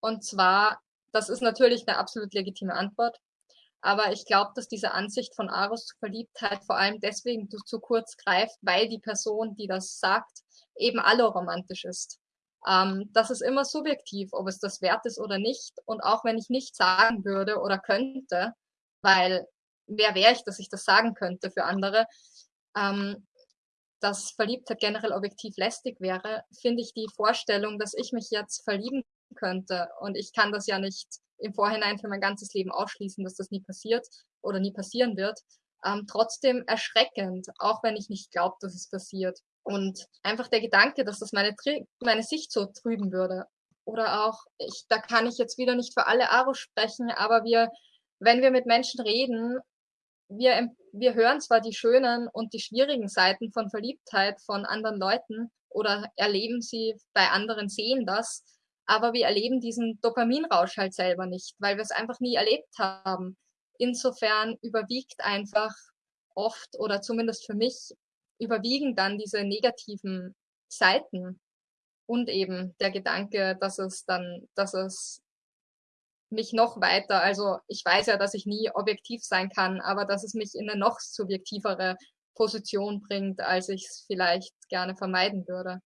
Und zwar, das ist natürlich eine absolut legitime Antwort, aber ich glaube, dass diese Ansicht von Aros zu Verliebtheit vor allem deswegen zu kurz greift, weil die Person, die das sagt, eben alloromantisch ist. Ähm, das ist immer subjektiv, ob es das wert ist oder nicht. Und auch wenn ich nicht sagen würde oder könnte, weil wer wäre ich, dass ich das sagen könnte für andere, ähm, dass Verliebtheit generell objektiv lästig wäre, finde ich die Vorstellung, dass ich mich jetzt verlieben könnte und ich kann das ja nicht im Vorhinein für mein ganzes Leben ausschließen, dass das nie passiert oder nie passieren wird, ähm, trotzdem erschreckend, auch wenn ich nicht glaube, dass es passiert. Und einfach der Gedanke, dass das meine, meine Sicht so trüben würde. Oder auch, ich, da kann ich jetzt wieder nicht für alle Aro sprechen, aber wir, wenn wir mit Menschen reden, wir, wir hören zwar die schönen und die schwierigen Seiten von Verliebtheit von anderen Leuten oder erleben sie bei anderen, sehen das, aber wir erleben diesen Dopaminrausch halt selber nicht, weil wir es einfach nie erlebt haben. Insofern überwiegt einfach oft oder zumindest für mich überwiegen dann diese negativen Seiten und eben der Gedanke, dass es dann, dass es mich noch weiter, also ich weiß ja, dass ich nie objektiv sein kann, aber dass es mich in eine noch subjektivere Position bringt, als ich es vielleicht gerne vermeiden würde.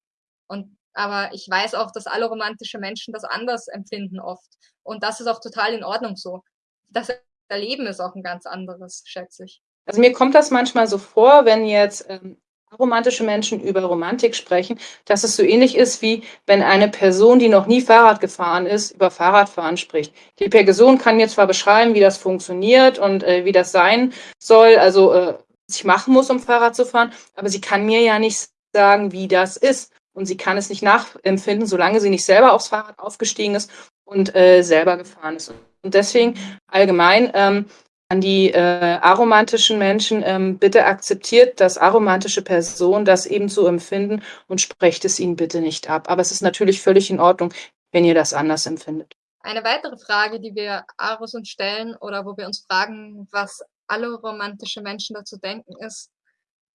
Und aber ich weiß auch, dass alle romantische Menschen das anders empfinden oft. Und das ist auch total in Ordnung so. Das Erleben ist auch ein ganz anderes, schätze ich. Also mir kommt das manchmal so vor, wenn jetzt ähm, romantische Menschen über Romantik sprechen, dass es so ähnlich ist, wie wenn eine Person, die noch nie Fahrrad gefahren ist, über Fahrradfahren spricht. Die Person kann mir zwar beschreiben, wie das funktioniert und äh, wie das sein soll, also äh, was ich machen muss, um Fahrrad zu fahren, aber sie kann mir ja nicht sagen, wie das ist. Und sie kann es nicht nachempfinden, solange sie nicht selber aufs Fahrrad aufgestiegen ist und äh, selber gefahren ist. Und deswegen allgemein, ähm, an die äh, aromantischen Menschen, ähm, bitte akzeptiert das aromantische Person das eben so empfinden und sprecht es ihnen bitte nicht ab. Aber es ist natürlich völlig in Ordnung, wenn ihr das anders empfindet. Eine weitere Frage, die wir Aros uns stellen oder wo wir uns fragen, was alle romantische Menschen dazu denken, ist,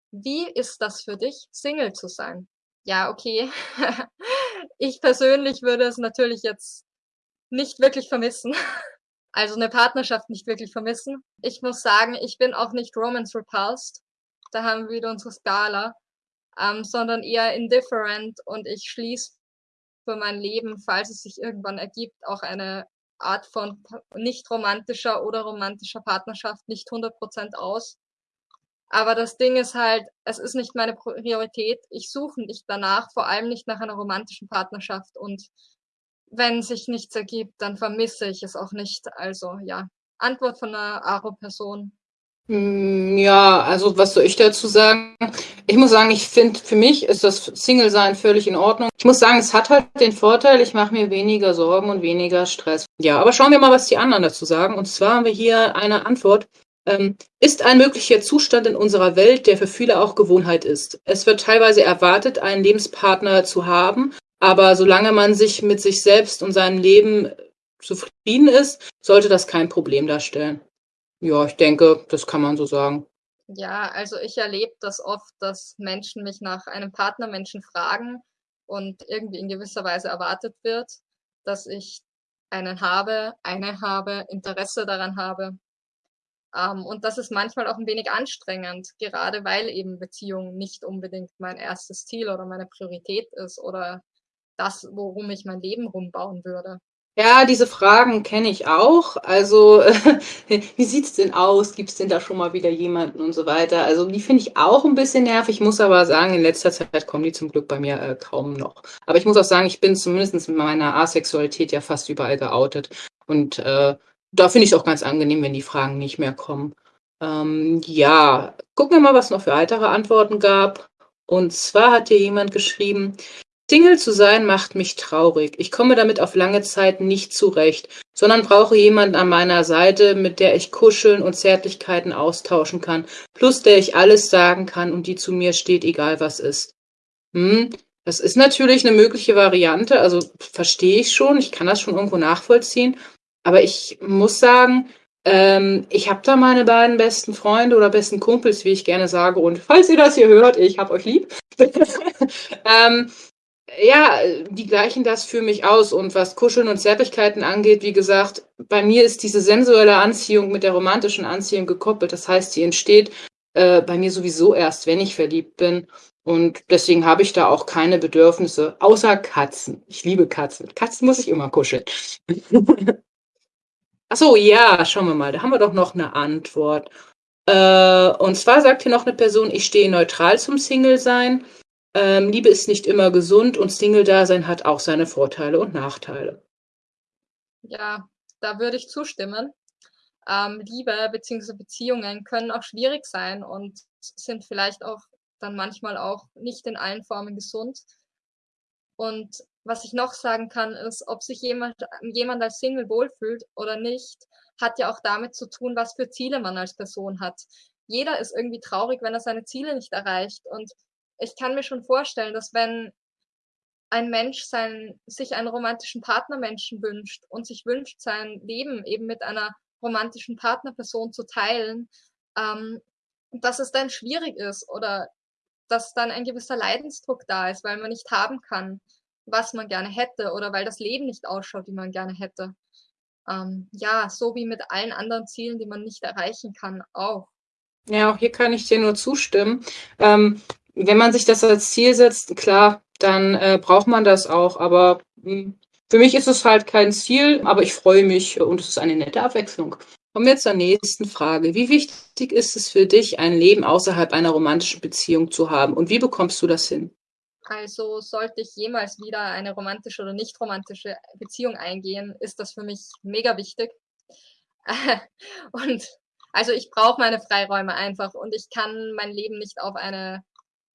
wie ist das für dich, Single zu sein? Ja, okay. *laughs* ich persönlich würde es natürlich jetzt nicht wirklich vermissen. *laughs* Also eine Partnerschaft nicht wirklich vermissen. Ich muss sagen, ich bin auch nicht romance repulsed. Da haben wir wieder unsere Skala. Ähm, sondern eher indifferent und ich schließe für mein Leben, falls es sich irgendwann ergibt, auch eine Art von nicht romantischer oder romantischer Partnerschaft nicht 100% aus. Aber das Ding ist halt, es ist nicht meine Priorität. Ich suche nicht danach, vor allem nicht nach einer romantischen Partnerschaft. Und wenn sich nichts ergibt, dann vermisse ich es auch nicht. Also ja, Antwort von einer Aro-Person. Hm, ja, also was soll ich dazu sagen? Ich muss sagen, ich finde, für mich ist das Single-Sein völlig in Ordnung. Ich muss sagen, es hat halt den Vorteil, ich mache mir weniger Sorgen und weniger Stress. Ja, aber schauen wir mal, was die anderen dazu sagen. Und zwar haben wir hier eine Antwort. Ähm, ist ein möglicher Zustand in unserer Welt, der für viele auch Gewohnheit ist. Es wird teilweise erwartet, einen Lebenspartner zu haben, aber solange man sich mit sich selbst und seinem Leben zufrieden ist, sollte das kein Problem darstellen. Ja, ich denke, das kann man so sagen. Ja, also ich erlebe das oft, dass Menschen mich nach einem Partnermenschen fragen und irgendwie in gewisser Weise erwartet wird, dass ich einen habe, eine habe, Interesse daran habe. Ähm, und das ist manchmal auch ein wenig anstrengend, gerade weil eben Beziehung nicht unbedingt mein erstes Ziel oder meine Priorität ist oder das, worum ich mein Leben rumbauen würde. Ja, diese Fragen kenne ich auch. Also, *laughs* wie sieht's denn aus? Gibt's denn da schon mal wieder jemanden und so weiter? Also, die finde ich auch ein bisschen nervig. Ich muss aber sagen, in letzter Zeit kommen die zum Glück bei mir äh, kaum noch. Aber ich muss auch sagen, ich bin zumindest mit meiner Asexualität ja fast überall geoutet. Und äh, da finde ich es auch ganz angenehm, wenn die Fragen nicht mehr kommen. Ähm, ja, gucken wir mal, was es noch für weitere Antworten gab. Und zwar hat hier jemand geschrieben, Single zu sein macht mich traurig. Ich komme damit auf lange Zeit nicht zurecht, sondern brauche jemanden an meiner Seite, mit der ich kuscheln und Zärtlichkeiten austauschen kann, plus der ich alles sagen kann und die zu mir steht, egal was ist. Hm, das ist natürlich eine mögliche Variante, also verstehe ich schon, ich kann das schon irgendwo nachvollziehen, aber ich muss sagen, ähm, ich habe da meine beiden besten Freunde oder besten Kumpels, wie ich gerne sage, und falls ihr das hier hört, ich hab euch lieb. *laughs* ähm, ja, die gleichen das für mich aus. Und was Kuscheln und Zärtlichkeiten angeht, wie gesagt, bei mir ist diese sensuelle Anziehung mit der romantischen Anziehung gekoppelt. Das heißt, sie entsteht äh, bei mir sowieso erst, wenn ich verliebt bin. Und deswegen habe ich da auch keine Bedürfnisse, außer Katzen. Ich liebe Katzen. Katzen muss ich immer kuscheln. *laughs* Ach so, ja, schauen wir mal. Da haben wir doch noch eine Antwort. Äh, und zwar sagt hier noch eine Person, ich stehe neutral zum Single-Sein. Ähm, Liebe ist nicht immer gesund und Single-Dasein hat auch seine Vorteile und Nachteile. Ja, da würde ich zustimmen. Ähm, Liebe bzw. Beziehungen können auch schwierig sein und sind vielleicht auch dann manchmal auch nicht in allen Formen gesund. Und was ich noch sagen kann, ist, ob sich jemand, jemand als Single wohlfühlt oder nicht, hat ja auch damit zu tun, was für Ziele man als Person hat. Jeder ist irgendwie traurig, wenn er seine Ziele nicht erreicht. Und ich kann mir schon vorstellen, dass wenn ein Mensch sein, sich einen romantischen Partnermenschen wünscht und sich wünscht, sein Leben eben mit einer romantischen Partnerperson zu teilen, ähm, dass es dann schwierig ist oder dass dann ein gewisser Leidensdruck da ist, weil man nicht haben kann, was man gerne hätte oder weil das Leben nicht ausschaut, wie man gerne hätte. Ähm, ja, so wie mit allen anderen Zielen, die man nicht erreichen kann, auch. Ja, auch hier kann ich dir nur zustimmen. Ähm, wenn man sich das als Ziel setzt, klar, dann äh, braucht man das auch. Aber mh, hm, für mich ist es halt kein Ziel, aber ich freue mich und es ist eine nette Abwechslung. Kommen wir zur nächsten Frage. Wie wichtig ist es für dich, ein Leben außerhalb einer romantischen Beziehung zu haben und wie bekommst du das hin? Also sollte ich jemals wieder eine romantische oder nicht romantische Beziehung eingehen, ist das für mich mega wichtig. *laughs* und also ich brauche meine Freiräume einfach und ich kann mein Leben nicht auf eine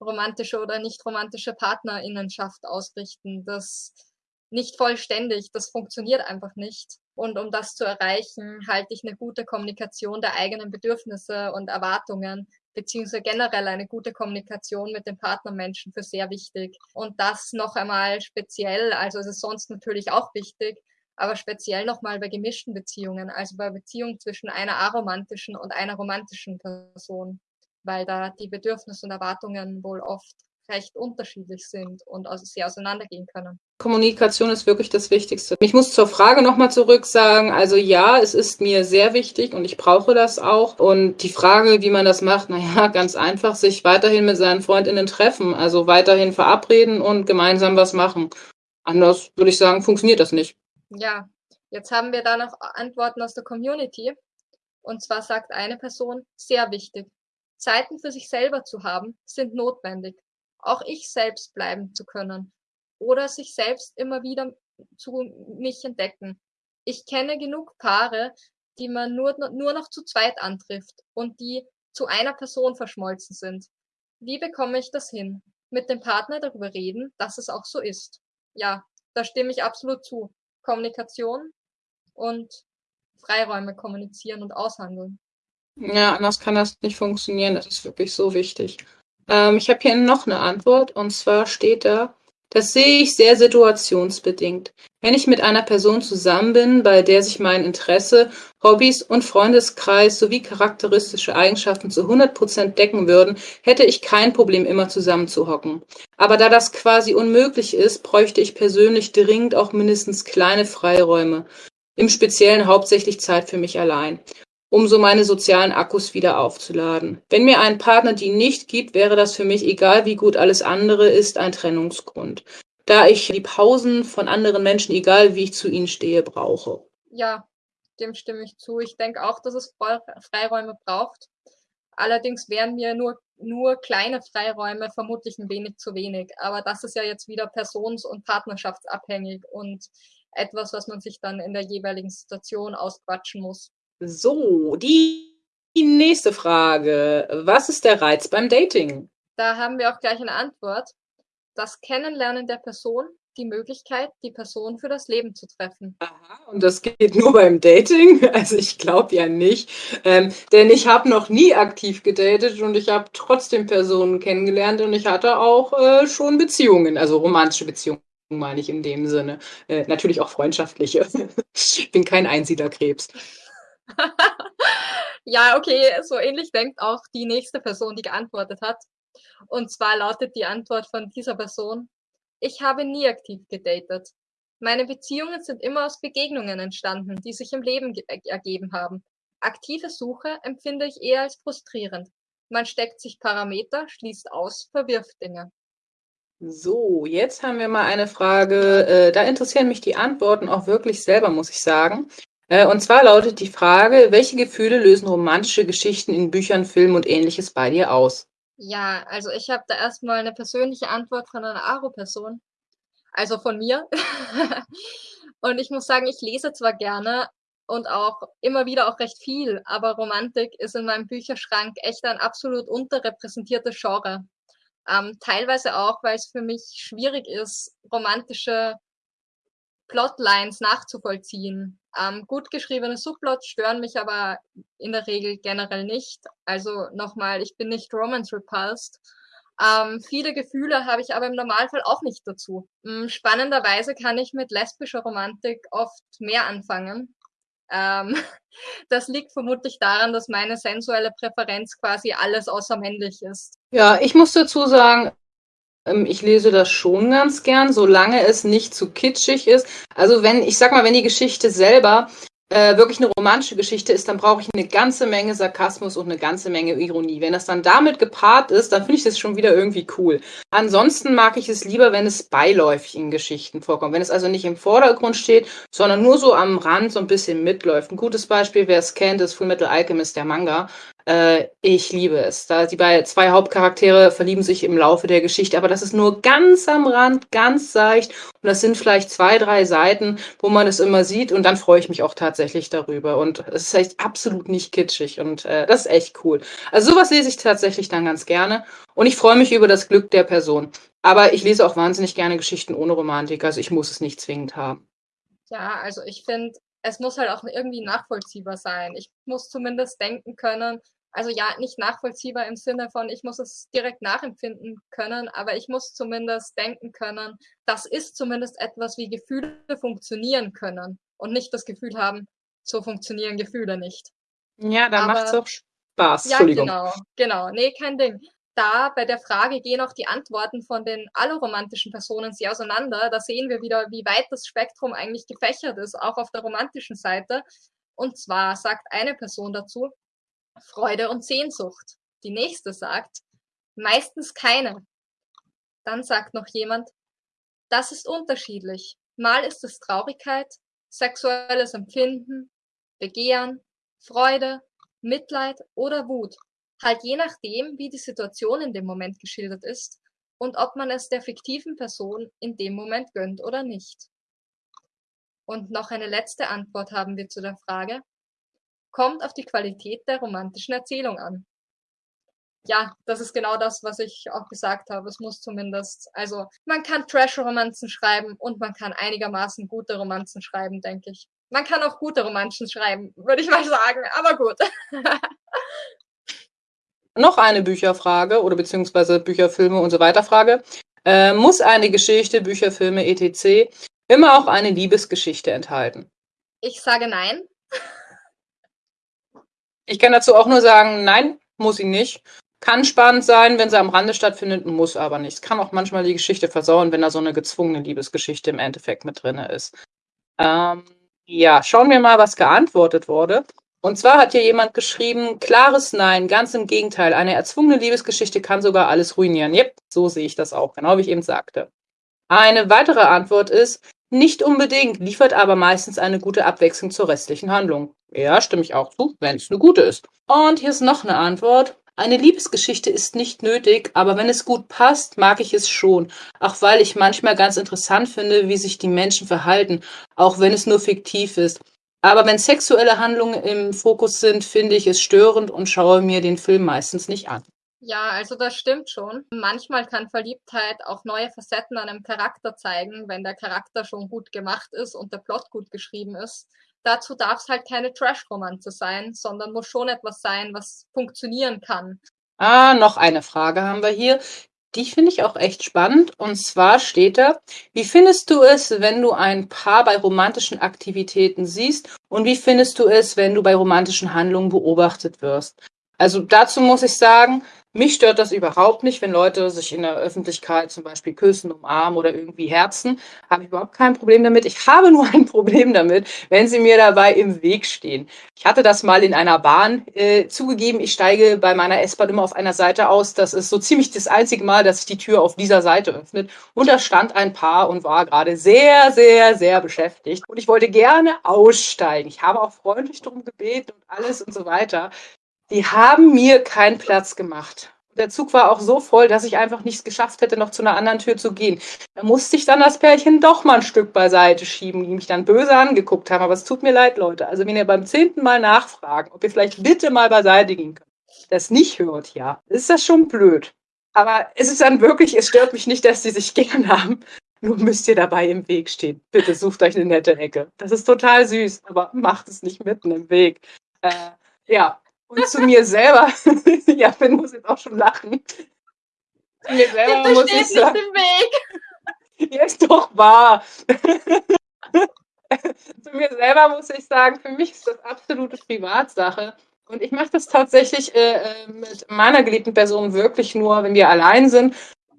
romantische oder nicht romantische Partnerinnenschaft ausrichten. Das nicht vollständig, das funktioniert einfach nicht. Und um das zu erreichen, halte ich eine gute Kommunikation der eigenen Bedürfnisse und Erwartungen beziehungsweise generell eine gute Kommunikation mit den Partnermenschen für sehr wichtig. Und das noch einmal speziell, also es ist sonst natürlich auch wichtig, aber speziell nochmal bei gemischten Beziehungen, also bei Beziehungen zwischen einer aromantischen und einer romantischen Person, weil da die Bedürfnisse und Erwartungen wohl oft recht unterschiedlich sind und also sehr auseinandergehen können. Kommunikation ist wirklich das Wichtigste. Ich muss zur Frage nochmal zurück sagen, also ja, es ist mir sehr wichtig und ich brauche das auch. Und die Frage, wie man das macht, naja, ganz einfach, sich weiterhin mit seinen Freundinnen treffen, also weiterhin verabreden und gemeinsam was machen. Anders würde ich sagen, funktioniert das nicht. Ja, jetzt haben wir da noch Antworten aus der Community. Und zwar sagt eine Person, sehr wichtig. Zeiten für sich selber zu haben, sind notwendig auch ich selbst bleiben zu können oder sich selbst immer wieder zu mich entdecken. Ich kenne genug Paare, die man nur, nur noch zu zweit antrifft und die zu einer Person verschmolzen sind. Wie bekomme ich das hin? Mit dem Partner darüber reden, dass es auch so ist. Ja, da stimme ich absolut zu. Kommunikation und Freiräume kommunizieren und aushandeln. Ja, anders kann das nicht funktionieren. Das ist wirklich so wichtig. Ähm, ich habe hier noch eine Antwort und zwar steht da, das sehe ich sehr situationsbedingt. Wenn ich mit einer Person zusammen bin, bei der sich mein Interesse, Hobbys und Freundeskreis sowie charakteristische Eigenschaften zu 100% decken würden, hätte ich kein Problem, immer zusammen zu hocken. Aber da das quasi unmöglich ist, bräuchte ich persönlich dringend auch mindestens kleine Freiräume. Im Speziellen hauptsächlich Zeit für mich allein um so meine sozialen Akkus wieder aufzuladen. Wenn mir ein Partner die nicht gibt, wäre das für mich, egal wie gut alles andere ist, ein Trennungsgrund. Da ich die Pausen von anderen Menschen, egal wie ich zu ihnen stehe, brauche. Ja, dem stimme ich zu. Ich denke auch, dass es Freiräume braucht. Allerdings wären mir nur, nur kleine Freiräume vermutlich ein wenig zu wenig. Aber das ist ja jetzt wieder persons- und partnerschaftsabhängig und etwas, was man sich dann in der jeweiligen Situation ausquatschen muss. So, die nächste Frage. Was ist der Reiz beim Dating? Da haben wir auch gleich eine Antwort. Das Kennenlernen der Person, die Möglichkeit, die Person für das Leben zu treffen. Aha, und das geht nur beim Dating? *laughs* Also ich glaube ja nicht. Ähm, denn ich habe noch nie aktiv gedatet und ich habe trotzdem Personen kennengelernt und ich hatte auch äh, schon Beziehungen, also romantische Beziehungen meine ich in dem Sinne. Äh, natürlich auch freundschaftliche. *laughs* ich bin kein Einsiedlerkrebs. *laughs* ja, okay, so ähnlich denkt auch die nächste Person, die geantwortet hat. Und zwar lautet die Antwort von dieser Person, ich habe nie aktiv gedatet. Meine Beziehungen sind immer aus Begegnungen entstanden, die sich im Leben ergeben haben. Aktive Suche empfinde ich eher als frustrierend. Man steckt sich Parameter, schließt aus, verwirft Dinge. So, jetzt haben wir mal eine Frage. Äh, da interessieren mich die Antworten auch wirklich selber, muss ich sagen. Äh, und zwar lautet die Frage, welche Gefühle lösen romantische Geschichten in Büchern, Filmen und ähnliches bei dir aus? Ja, also ich habe da erstmal eine persönliche Antwort von einer Aro-Person, also von mir. *laughs* und ich muss sagen, ich lese zwar gerne und auch immer wieder auch recht viel, aber Romantik ist in meinem Bücherschrank echt ein absolut unterrepräsentiertes Genre. Ähm, teilweise auch, weil es für mich schwierig ist, romantische Plotlines nachzuvollziehen. Ähm, gut geschriebene Subplots stören mich aber in der Regel generell nicht. Also nochmal, ich bin nicht Romance repulsed. Ähm, viele Gefühle habe ich aber im Normalfall auch nicht dazu. Ähm, spannenderweise kann ich mit lesbischer Romantik oft mehr anfangen. Ähm, *laughs* das liegt vermutlich daran, dass meine sensuelle Präferenz quasi alles außer männlich ist. Ja, ich muss dazu sagen, ich lese das schon ganz gern, solange es nicht zu kitschig ist. Also wenn, ich sag mal, wenn die Geschichte selber äh, wirklich eine romantische Geschichte ist, dann brauche ich eine ganze Menge Sarkasmus und eine ganze Menge Ironie. Wenn das dann damit gepaart ist, dann finde ich das schon wieder irgendwie cool. Ansonsten mag ich es lieber, wenn es beiläufig in Geschichten vorkommt. Wenn es also nicht im Vordergrund steht, sondern nur so am Rand so ein bisschen mitläuft. Ein gutes Beispiel, wer es kennt, ist Full Metal Alchemist, der Manga. Äh, ich liebe es. Da die bei zwei Hauptcharaktere verlieben sich im Laufe der Geschichte, aber das ist nur ganz am Rand, ganz seicht. Und das sind vielleicht zwei, drei Seiten, wo man es immer sieht. Und dann freue ich mich auch tatsächlich darüber. Und es ist echt absolut nicht kitschig. Und äh, das ist echt cool. Also sowas lese ich tatsächlich dann ganz gerne. Und ich freue mich über das Glück der Person. Aber ich lese auch wahnsinnig gerne Geschichten ohne Romantik. Also ich muss es nicht zwingend haben. Ja, also ich finde es muss halt auch irgendwie nachvollziehbar sein. Ich muss zumindest denken können, also ja, nicht nachvollziehbar im Sinne von, ich muss es direkt nachempfinden können, aber ich muss zumindest denken können, das ist zumindest etwas, wie Gefühle funktionieren können und nicht das Gefühl haben, so funktionieren Gefühle nicht. Ja, dann macht es auch Spaß. Ja, genau, genau. Nee, kein Ding. Da bei der Frage gehen auch die Antworten von den alloromantischen Personen sehr auseinander. Da sehen wir wieder, wie weit das Spektrum eigentlich gefächert ist, auch auf der romantischen Seite. Und zwar sagt eine Person dazu, Freude und Sehnsucht. Die nächste sagt, meistens keine. Dann sagt noch jemand, das ist unterschiedlich. Mal ist es Traurigkeit, sexuelles Empfinden, Begehren, Freude, Mitleid oder Wut. Halt je nachdem, wie die Situation in dem Moment geschildert ist und ob man es der fiktiven Person in dem Moment gönnt oder nicht. Und noch eine letzte Antwort haben wir zu der Frage, kommt auf die Qualität der romantischen Erzählung an. Ja, das ist genau das, was ich auch gesagt habe. Es muss zumindest, also man kann Trash-Romanzen schreiben und man kann einigermaßen gute Romanzen schreiben, denke ich. Man kann auch gute Romanzen schreiben, würde ich mal sagen, aber gut. *laughs* Noch eine Bücherfrage oder beziehungsweise Bücherfilme und so weiter Frage. Äh, muss eine Geschichte, Bücherfilme, etc. immer auch eine Liebesgeschichte enthalten? Ich sage nein. Ich kann dazu auch nur sagen, nein, muss sie nicht. Kann spannend sein, wenn sie am Rande stattfindet, muss aber nicht. Es kann auch manchmal die Geschichte versauen, wenn da so eine gezwungene Liebesgeschichte im Endeffekt mit drin ist. Ähm, ja, schauen wir mal, was geantwortet wurde. Und zwar hat hier jemand geschrieben, klares Nein, ganz im Gegenteil. Eine erzwungene Liebesgeschichte kann sogar alles ruinieren. Yep, so sehe ich das auch, genau wie ich eben sagte. Eine weitere Antwort ist, nicht unbedingt, liefert aber meistens eine gute Abwechslung zur restlichen Handlung. Ja, stimme ich auch zu, wenn es eine gute ist. Und hier ist noch eine Antwort. Eine Liebesgeschichte ist nicht nötig, aber wenn es gut passt, mag ich es schon. Auch weil ich manchmal ganz interessant finde, wie sich die Menschen verhalten, auch wenn es nur fiktiv ist. Aber wenn sexuelle Handlungen im Fokus sind, finde ich es störend und schaue mir den Film meistens nicht an. Ja, also das stimmt schon. Manchmal kann Verliebtheit auch neue Facetten an einem Charakter zeigen, wenn der Charakter schon gut gemacht ist und der Plot gut geschrieben ist. Dazu darf es halt keine Trash-Romanze sein, sondern muss schon etwas sein, was funktionieren kann. Ah, noch eine Frage haben wir hier. Die finde ich auch echt spannend. Und zwar steht da, wie findest du es, wenn du ein Paar bei romantischen Aktivitäten siehst? Und wie findest du es, wenn du bei romantischen Handlungen beobachtet wirst? Also dazu muss ich sagen, mich stört das überhaupt nicht, wenn Leute sich in der Öffentlichkeit zum Beispiel küssen, umarmen oder irgendwie herzen. Habe ich überhaupt kein Problem damit. Ich habe *laughs* nur ein Problem damit, wenn sie mir dabei im Weg stehen. Ich hatte das mal in einer Bahn äh, zugegeben. Ich steige bei meiner S-Bahn immer auf einer Seite aus. Das ist so ziemlich das einzige Mal, dass sich die Tür auf dieser Seite öffnet. Und da stand ein Paar und war gerade sehr, sehr, sehr beschäftigt. Und ich wollte gerne aussteigen. Ich habe auch freundlich darum gebeten und alles und so weiter. Die haben mir keinen Platz gemacht. Der Zug war auch so voll, dass ich einfach nichts geschafft hätte, noch zu einer anderen Tür zu gehen. Da musste ich dann das Pärchen doch mal ein Stück beiseite schieben, die mich dann böse angeguckt haben. Aber es tut mir leid, Leute. Also wenn ihr beim zehnten Mal nachfragen, ob ihr vielleicht bitte mal beiseite gehen könnt, das nicht hört, ja, ist das schon blöd. Aber es ist dann wirklich, es stört mich nicht, dass die sich *laughs* gern haben. Nur müsst ihr dabei im Weg stehen. Bitte sucht euch eine nette Ecke. Das ist total süß, aber macht es nicht mitten im Weg. Äh, ja, und zu mir selber, *laughs* ja, Finn muss jetzt auch schon lachen. Zu mir selber Bitte muss ich sagen. Im Weg. *laughs* Ja, ist doch wahr. *laughs* zu mir selber muss ich sagen, für mich ist das absolute Privatsache. Und ich mache das tatsächlich äh, äh, mit meiner geliebten Person wirklich nur, wenn wir allein sind.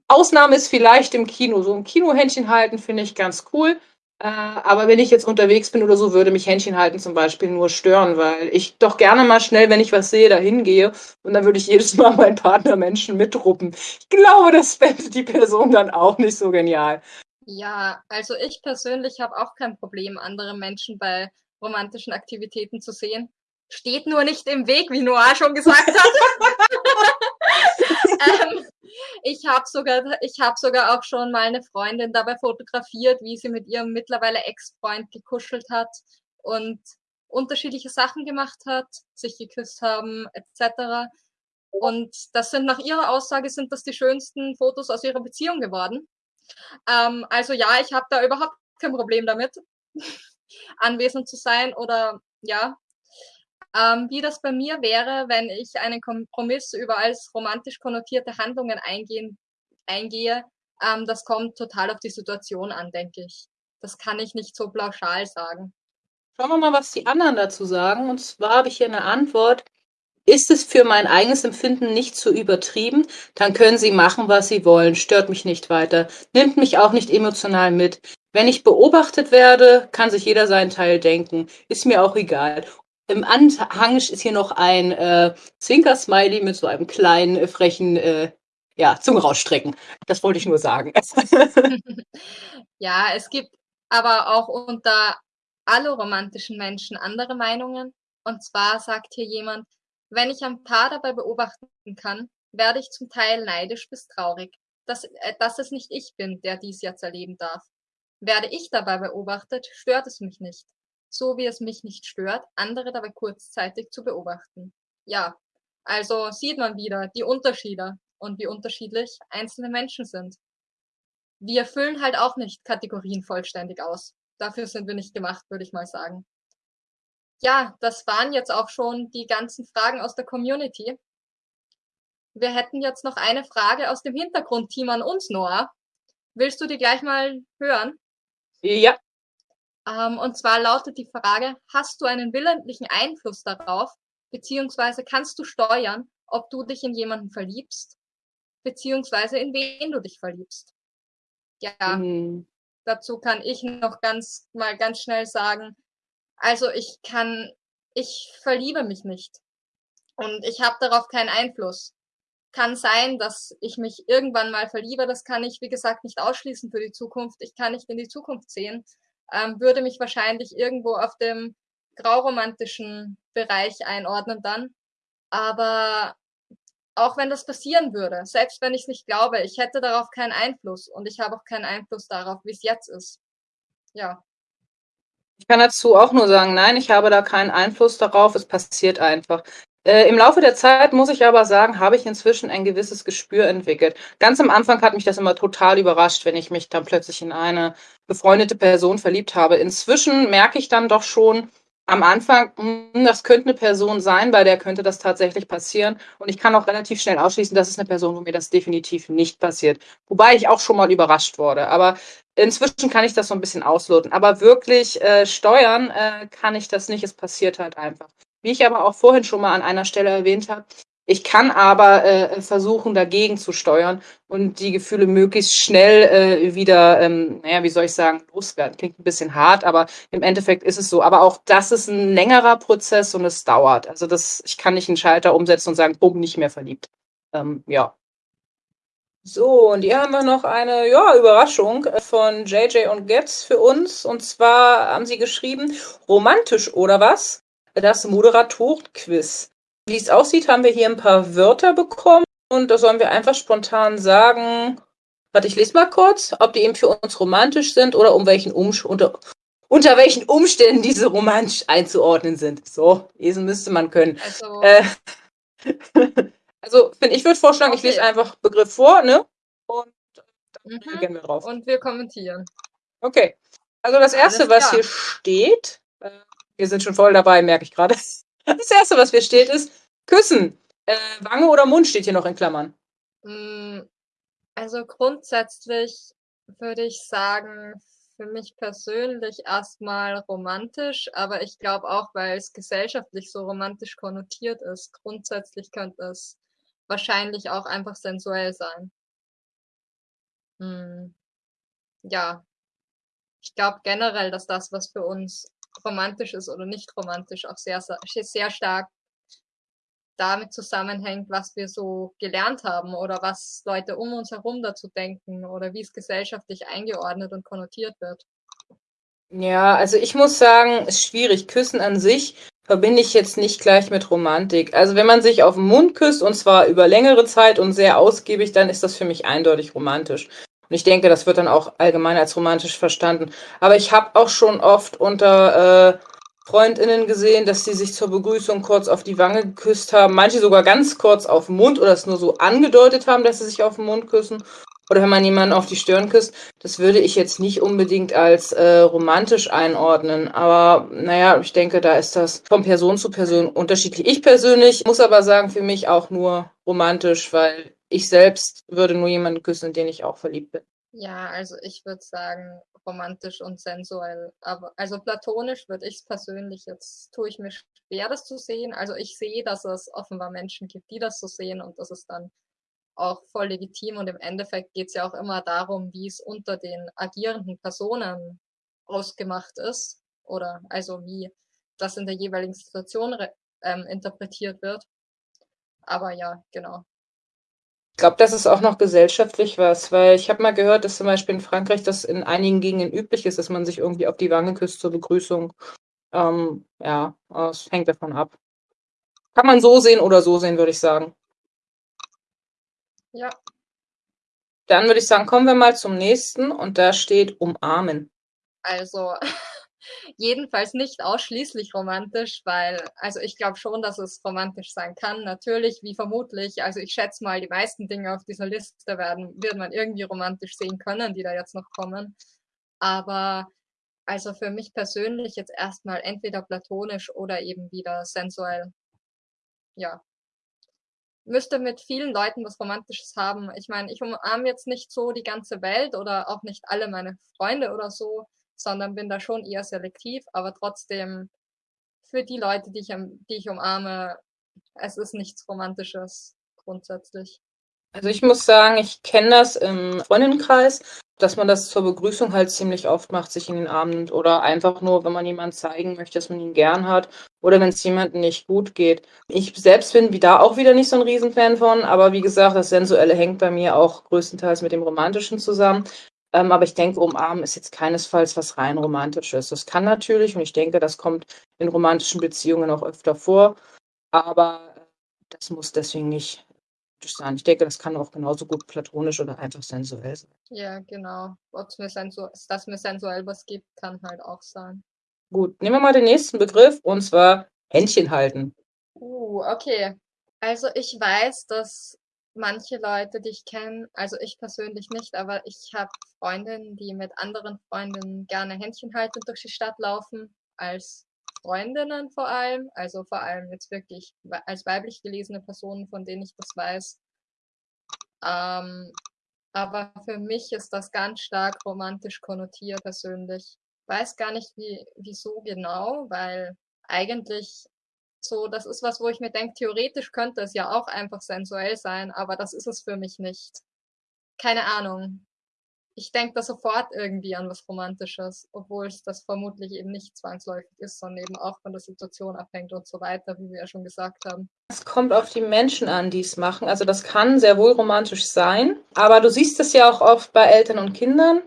Ausnahme ist vielleicht im Kino. So ein Kinohändchen halten finde ich ganz cool. Äh, aber wenn ich jetzt unterwegs bin oder so, würde mich Händchen halten zum Beispiel nur stören, weil ich doch gerne mal schnell, wenn ich was sehe, dahin gehe und dann würde ich jedes *laughs* Mal meinen Partner Menschen mitruppen. Ich glaube, das fände die Person dann auch nicht so genial. Ja, also ich persönlich habe auch kein Problem, andere Menschen bei romantischen Aktivitäten zu sehen. Steht nur nicht im Weg, wie Noah schon gesagt hat. *laughs* *laughs* ähm, ich habe sogar, ich habe sogar auch schon mal eine Freundin dabei fotografiert, wie sie mit ihrem mittlerweile Ex-Freund gekuschelt hat und unterschiedliche Sachen gemacht hat, sich geküsst haben, etc. Und das sind nach ihrer Aussage sind das die schönsten Fotos aus ihrer Beziehung geworden. Ähm, also ja, ich habe da überhaupt kein Problem damit. *laughs* anwesend zu sein oder ja. Ähm, wie das bei mir wäre, wenn ich einen Kompromiss über als romantisch konnotierte Handlungen eingehen, eingehe, ähm, das kommt total auf die Situation an, denke ich. Das kann ich nicht so pauschal sagen. Schauen wir mal, was die anderen dazu sagen. Und zwar habe ich hier eine Antwort. Ist es für mein eigenes Empfinden nicht zu übertrieben, dann können Sie machen, was Sie wollen, stört mich nicht weiter, nimmt mich auch nicht emotional mit. Wenn ich beobachtet werde, kann sich jeder seinen Teil denken, ist mir auch egal. Im Anhang ist hier noch ein äh, Zwinker-Smiley mit so einem kleinen, äh, frechen, äh, ja, Zunge rausstrecken. Das wollte ich nur sagen. *laughs* ja, es gibt aber auch unter alle romantischen Menschen andere Meinungen. Und zwar sagt hier jemand, wenn ich ein Paar dabei beobachten kann, werde ich zum Teil neidisch bis traurig, dass, äh, dass es nicht ich bin, der dies jetzt erleben darf. Werde ich dabei beobachtet, stört es mich nicht, so wie es mich nicht stört, andere dabei kurzzeitig zu beobachten. Ja, also sieht man wieder die Unterschiede und wie unterschiedlich einzelne Menschen sind. Wir erfüllen halt auch nicht Kategorien vollständig aus. Dafür sind wir nicht gemacht, würde ich mal sagen ja, das waren jetzt auch schon die ganzen Fragen aus der Community. Wir hätten jetzt noch eine Frage aus dem Hintergrundteam an uns, Noah. Willst du die gleich mal hören? Ja. Ähm, und zwar lautet die Frage, hast du einen willentlichen Einfluss darauf, beziehungsweise kannst du steuern, ob du dich in jemanden verliebst, beziehungsweise in wen du dich verliebst? Ja, mhm. dazu kann ich noch ganz mal ganz schnell sagen, also ich kann, ich verliebe mich nicht. Und ich habe darauf keinen Einfluss. Kann sein, dass ich mich irgendwann mal verliebe. Das kann ich, wie gesagt, nicht ausschließen für die Zukunft. Ich kann nicht in die Zukunft sehen. Ähm, würde mich wahrscheinlich irgendwo auf dem grauromantischen Bereich einordnen dann. Aber auch wenn das passieren würde, selbst wenn ich es nicht glaube, ich hätte darauf keinen Einfluss und ich habe auch keinen Einfluss darauf, wie es jetzt ist. Ja. Ich kann dazu auch nur sagen, nein, ich habe da keinen Einfluss darauf, es passiert einfach. Äh, Im Laufe der Zeit, muss ich aber sagen, habe ich inzwischen ein gewisses Gespür entwickelt. Ganz am Anfang hat mich das immer total überrascht, wenn ich mich dann plötzlich in eine befreundete Person verliebt habe. Inzwischen merke ich dann doch schon, am Anfang, hm, das könnte eine Person sein, bei der könnte das tatsächlich passieren. Und ich kann auch relativ schnell ausschließen, das ist eine Person, wo mir das definitiv nicht passiert. Wobei ich auch schon mal überrascht wurde. Aber inzwischen kann ich das so ein bisschen ausloten. Aber wirklich äh, steuern äh, kann ich das nicht. Es passiert halt einfach. Wie ich aber auch vorhin schon mal an einer Stelle erwähnt habe, ich kann aber äh, versuchen, dagegen zu steuern und die Gefühle möglichst schnell äh, wieder, ähm, naja, wie soll ich sagen, loswerden. Klingt ein bisschen hart, aber im Endeffekt ist es so. Aber auch das ist ein längerer Prozess und es dauert. Also das, ich kann nicht einen Schalter umsetzen und sagen, bumm, nicht mehr verliebt. Ähm, ja. So, und hier haben wir noch eine ja, Überraschung von JJ und Getz für uns. Und zwar haben sie geschrieben, romantisch oder was? Das Moderatorenquiz. Wie es aussieht, haben wir hier ein paar Wörter bekommen und da sollen wir einfach spontan sagen, warte, ich lese mal kurz, ob die eben für uns romantisch sind oder um welchen Umsch unter, unter welchen Umständen diese romantisch einzuordnen sind. So, lesen müsste man können. Also, äh, *laughs* also finde ich würde vorschlagen, okay. ich lese einfach Begriff vor, ne? Und dann mhm. gehen wir drauf. Und wir kommentieren. Okay. Also das erste, was hier steht, äh, wir sind schon voll dabei, merke ich gerade. *laughs* Das erste, was hier steht, ist küssen. Äh, Wange oder Mund steht hier noch in Klammern. Mm, also grundsätzlich würde ich sagen, für mich persönlich erstmal romantisch, aber ich glaube auch, weil es gesellschaftlich so romantisch konnotiert ist, grundsätzlich könnte es wahrscheinlich auch einfach sensuell sein. Hm. Ja, ich glaube generell, dass das, was für uns romantisch ist oder nicht romantisch, auch sehr, sehr stark damit zusammenhängt, was wir so gelernt haben oder was Leute um uns herum dazu denken oder wie es gesellschaftlich eingeordnet und konnotiert wird. Ja, also ich muss sagen, ist schwierig. Küssen an sich verbinde ich jetzt nicht gleich mit Romantik. Also wenn man sich auf den Mund küsst und zwar über längere Zeit und sehr ausgiebig, dann ist das für mich eindeutig romantisch. Und ich denke, das wird dann auch allgemein als romantisch verstanden. Aber ich habe auch schon oft unter äh, Freundinnen gesehen, dass sie sich zur Begrüßung kurz auf die Wange geküsst haben. Manche sogar ganz kurz auf den Mund oder es nur so angedeutet haben, dass sie sich auf den Mund küssen. oder wenn man jemanden auf die Stirn küsst, das würde ich jetzt nicht unbedingt als äh, romantisch einordnen. Aber naja, ich denke, da ist das von Person zu Person unterschiedlich. Ich persönlich muss aber sagen, für mich auch nur romantisch, weil ich selbst würde nur jemanden küssen, den ich auch verliebt bin. Ja, also ich würde sagen, romantisch und sensuell. Aber also platonisch würde ich es persönlich, jetzt tue ich mir schwer, das zu sehen. Also ich sehe, dass es offenbar Menschen gibt, die das so sehen und das ist dann auch voll legitim und im Endeffekt geht es ja auch immer darum, wie es unter den agierenden Personen ausgemacht ist oder also wie das in der jeweiligen Situation ähm, interpretiert wird. Aber ja, genau. Ich glaube, das ist auch noch gesellschaftlich was, weil ich habe mal gehört, dass zum Beispiel in Frankreich das in einigen Gegenden üblich ist, dass man sich irgendwie auf die Wange küsst zur Begrüßung. Ähm, ja, es hängt davon ab. Kann man so sehen oder so sehen, würde ich sagen. Ja. Dann würde ich sagen, kommen wir mal zum nächsten und da steht umarmen. Also *laughs* jedenfalls nicht ausschließlich romantisch, weil, also ich glaube schon, dass es romantisch sein kann. Natürlich, wie vermutlich, also ich schätze mal, die meisten Dinge auf dieser Liste werden, wird man irgendwie romantisch sehen können, die da jetzt noch kommen. Aber also für mich persönlich jetzt erstmal entweder platonisch oder eben wieder sensuell. Ja, müsste mit vielen Leuten was Romantisches haben. Ich meine, ich umarme jetzt nicht so die ganze Welt oder auch nicht alle meine Freunde oder so, sondern bin da schon eher selektiv, aber trotzdem für die Leute, die ich, die ich umarme, es ist nichts Romantisches grundsätzlich. Also ich muss sagen, ich kenne das im Freundinnenkreis, dass man das zur Begrüßung halt ziemlich oft macht, sich in den Arm nimmt oder einfach nur, wenn man jemanden zeigen möchte, dass man ihn gern hat oder wenn es jemandem nicht gut geht. Ich selbst bin da auch wieder nicht so ein Riesenfan von, aber wie gesagt, das Sensuelle hängt bei mir auch größtenteils mit dem Romantischen zusammen. Ähm, aber ich denke, umarmen ist jetzt keinesfalls was rein Romantisches. Das kann natürlich und ich denke, das kommt in romantischen Beziehungen auch öfter vor, aber das muss deswegen nicht sein. Ich denke, das kann auch genauso gut platonisch oder einfach sensuell sein. Ja, genau. Ob es mir sensu dass mir sensuell was gibt, kann halt auch sein. Gut, nehmen wir mal den nächsten Begriff und zwar Händchen halten. Uh, okay. Also ich weiß, dass manche Leute, die ich kenne, also ich persönlich nicht, aber ich habe Freundinnen, die mit anderen Freundinnen gerne Händchen halten durch die Stadt laufen, als Freundinnen vor allem, also vor allem jetzt wirklich als weiblich gelesene Personen, von denen ich das weiß. Ähm, aber für mich ist das ganz stark romantisch konnotiert persönlich. Weiß gar nicht, wie, wieso genau, weil eigentlich so, das ist was, wo ich mir denke, theoretisch könnte es ja auch einfach sensuell sein, aber das ist es für mich nicht. Keine Ahnung ich denke da sofort irgendwie an was Romantisches, obwohl es das vermutlich eben nicht zwangsläufig ist, sondern eben auch von der Situation abhängt und so weiter, wie wir ja schon gesagt haben. Es kommt auf die Menschen an, die es machen. Also das kann sehr wohl romantisch sein, aber du siehst es ja auch oft bei Eltern und Kindern.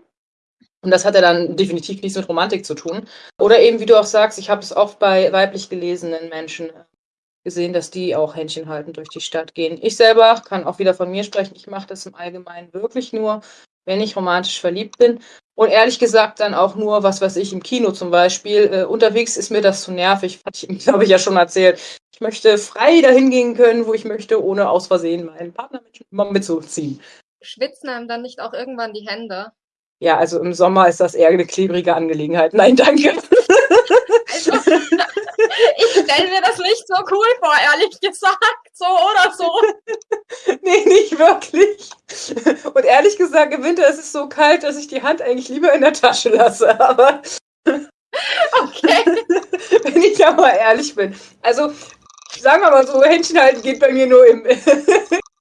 Und das hat ja dann definitiv nichts mit Romantik zu tun. Oder eben, wie du auch sagst, ich habe es oft bei weiblich gelesenen Menschen gesehen, dass die auch Händchen halten durch die Stadt gehen. Ich selber kann auch wieder von mir sprechen. Ich mache das im Allgemeinen wirklich nur, wenn ich romantisch verliebt bin. Und ehrlich gesagt dann auch nur, was weiß ich, im Kino zum Beispiel. Äh, unterwegs ist mir das zu nervig, *laughs* hatte ich, glaube ich, ja schon erzählt. Ich möchte frei dahin gehen können, wo ich möchte, ohne aus Versehen meinen Partner mit, mitzuziehen. Schwitzen einem dann nicht auch irgendwann die Hände? Ja, also im Sommer ist das eher eine klebrige Angelegenheit. Nein, danke. Also, *laughs* ich stelle mir das nicht so cool vor, ehrlich gesagt. So oder so. *laughs* nee, nicht wirklich. Und ehrlich gesagt, im Winter ist es so kalt, dass ich die Hand eigentlich lieber in der Tasche lasse. Aber. *laughs* Okay. Wenn ich da mal ehrlich bin. Also, sagen wir mal so, Händchen halten geht bei mir nur im,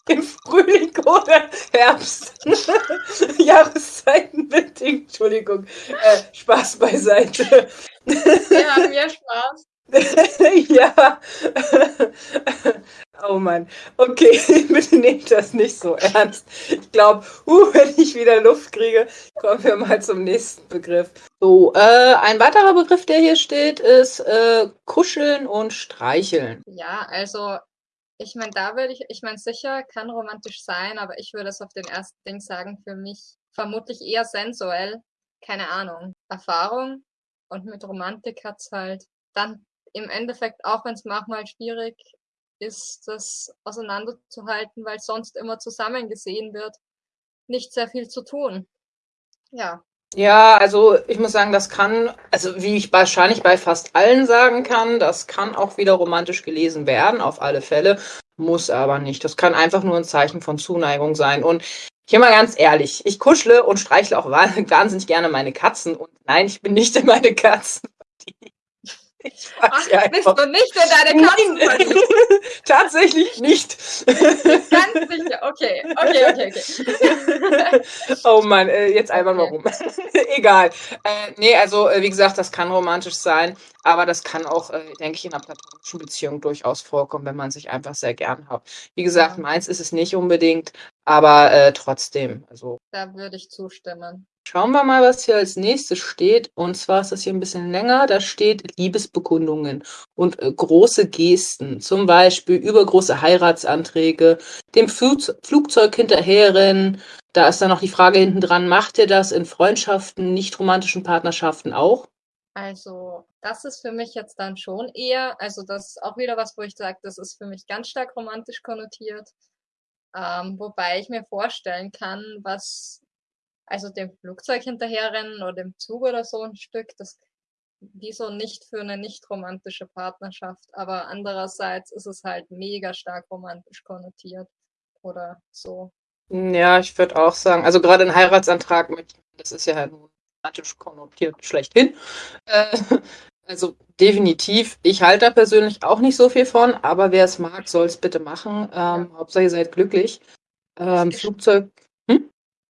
im Frühling oder Herbst. *laughs* Jahreszeiten bedingt. Entschuldigung. Äh, Spaß beiseite. Wir haben ja Spaß. *laughs* ja. oh Mann. Okay, *laughs* bitte nehmt das nicht so ernst. Ich glaube, uh, wenn ich wieder Luft kriege, kommen wir mal zum nächsten Begriff. So, äh, ein weiterer Begriff, der hier steht, ist äh, kuscheln und streicheln. Ja, also ich meine, da würde ich, ich meine, sicher kann romantisch sein, aber ich würde es auf den ersten Ding sagen, für mich vermutlich eher sensuell. Keine Ahnung. Erfahrung und mit Romantik hat es halt dann im Endeffekt, auch wenn es manchmal schwierig ist, das auseinanderzuhalten, weil sonst immer zusammen gesehen wird. nicht sehr viel zu tun. Ja. Ja, also ich muss sagen, das kann, also wie ich wahrscheinlich bei fast allen sagen kann, das kann auch wieder romantisch gelesen werden, auf alle Fälle, muss aber nicht. Das kann einfach nur ein Zeichen von Zuneigung sein. Und hier mal ganz ehrlich, ich kuschle und streichle auch *laughs* wahnsinnig gerne meine Katzen. Und nein, ich bin nicht in *laughs* meine Katzen. Ach, ja bist du nicht in deine Katzen verliebt? *laughs* Tatsächlich nicht. Ganz sicher. Okay, okay, okay, okay. *laughs* oh Mann, äh, jetzt einfach okay. mal rum. *laughs* Egal. Äh, nee, also äh, wie gesagt, das kann romantisch sein, aber das kann auch, äh, denke ich, in einer platonischen Beziehung durchaus vorkommen, wenn man sich einfach sehr gern hat. Wie gesagt, meins ist es nicht unbedingt, aber äh, trotzdem. Also. Da würde ich zustimmen. Schauen wir mal, was hier als nächstes steht. Und zwar ist das hier ein bisschen länger. Da steht Liebesbekundungen und äh, große Gesten. Zum Beispiel übergroße Heiratsanträge, dem Flug Flugzeug hinterherrennen. Da ist dann noch die Frage hinten dran, macht ihr das in Freundschaften, nicht romantischen Partnerschaften auch? Also, das ist für mich jetzt dann schon eher, also das ist auch wieder was, wo ich sage, das ist für mich ganz stark romantisch konnotiert. Ähm, wobei ich mir vorstellen kann, was also dem Flugzeug hinterherrennen oder dem Zug oder so ein Stück, das wieso nicht für eine nicht romantische Partnerschaft, aber andererseits ist es halt mega stark romantisch konnotiert oder so. Ja, ich würde auch sagen, also gerade ein Heiratsantrag, das ist ja halt romantisch konnotiert schlechthin. Äh, *laughs* also definitiv, ich halte da persönlich auch nicht so viel von, aber wer es mag, soll es bitte machen. Ähm. Hauptsache ihr seid glücklich. Ähm, Flugzeug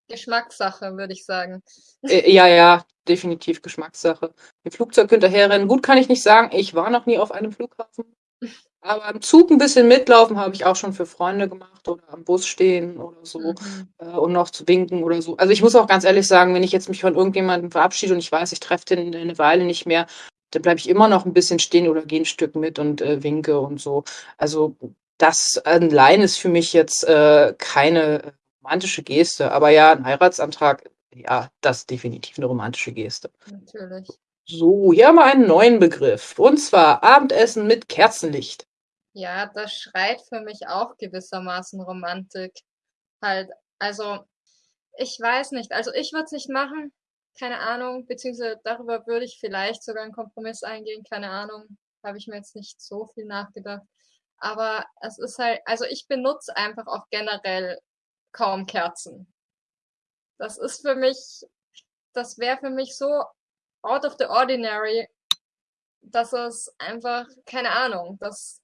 Geschmackssache, würde ich sagen. Äh, ja, ja, definitiv Geschmackssache. Im Flugzeug hinterherrennen, gut kann ich nicht sagen. Ich war noch nie auf einem Flughafen. *laughs* Aber im Zug ein bisschen mitlaufen habe ich auch schon für Freunde gemacht oder am Bus stehen oder so mhm. äh, und noch zu winken oder so. Also ich muss auch ganz ehrlich sagen, wenn ich jetzt mich von irgendjemandem verabschiede und ich weiß, ich treffe den eine Weile nicht mehr, dann bleibe ich immer noch ein bisschen stehen oder gehe ein Stück mit und äh, winke und so. Also das allein ist für mich jetzt äh, keine romantische Geste. Aber ja, ein Heiratsantrag, ja, das ist definitiv eine romantische Geste. Natürlich. So, hier haben wir einen neuen Begriff. Und zwar Abendessen mit Kerzenlicht. Ja, das schreit für mich auch gewissermaßen Romantik. Halt, also, ich weiß nicht. Also, ich würde es nicht machen. Keine Ahnung. Beziehungsweise darüber würde ich vielleicht sogar einen Kompromiss eingehen. Keine Ahnung. Habe ich mir jetzt nicht so viel nachgedacht. Aber es ist halt, also ich benutze einfach auch generell kaum Kerzen. Das ist für mich, das wäre für mich so out of the ordinary, dass es einfach, keine Ahnung, das,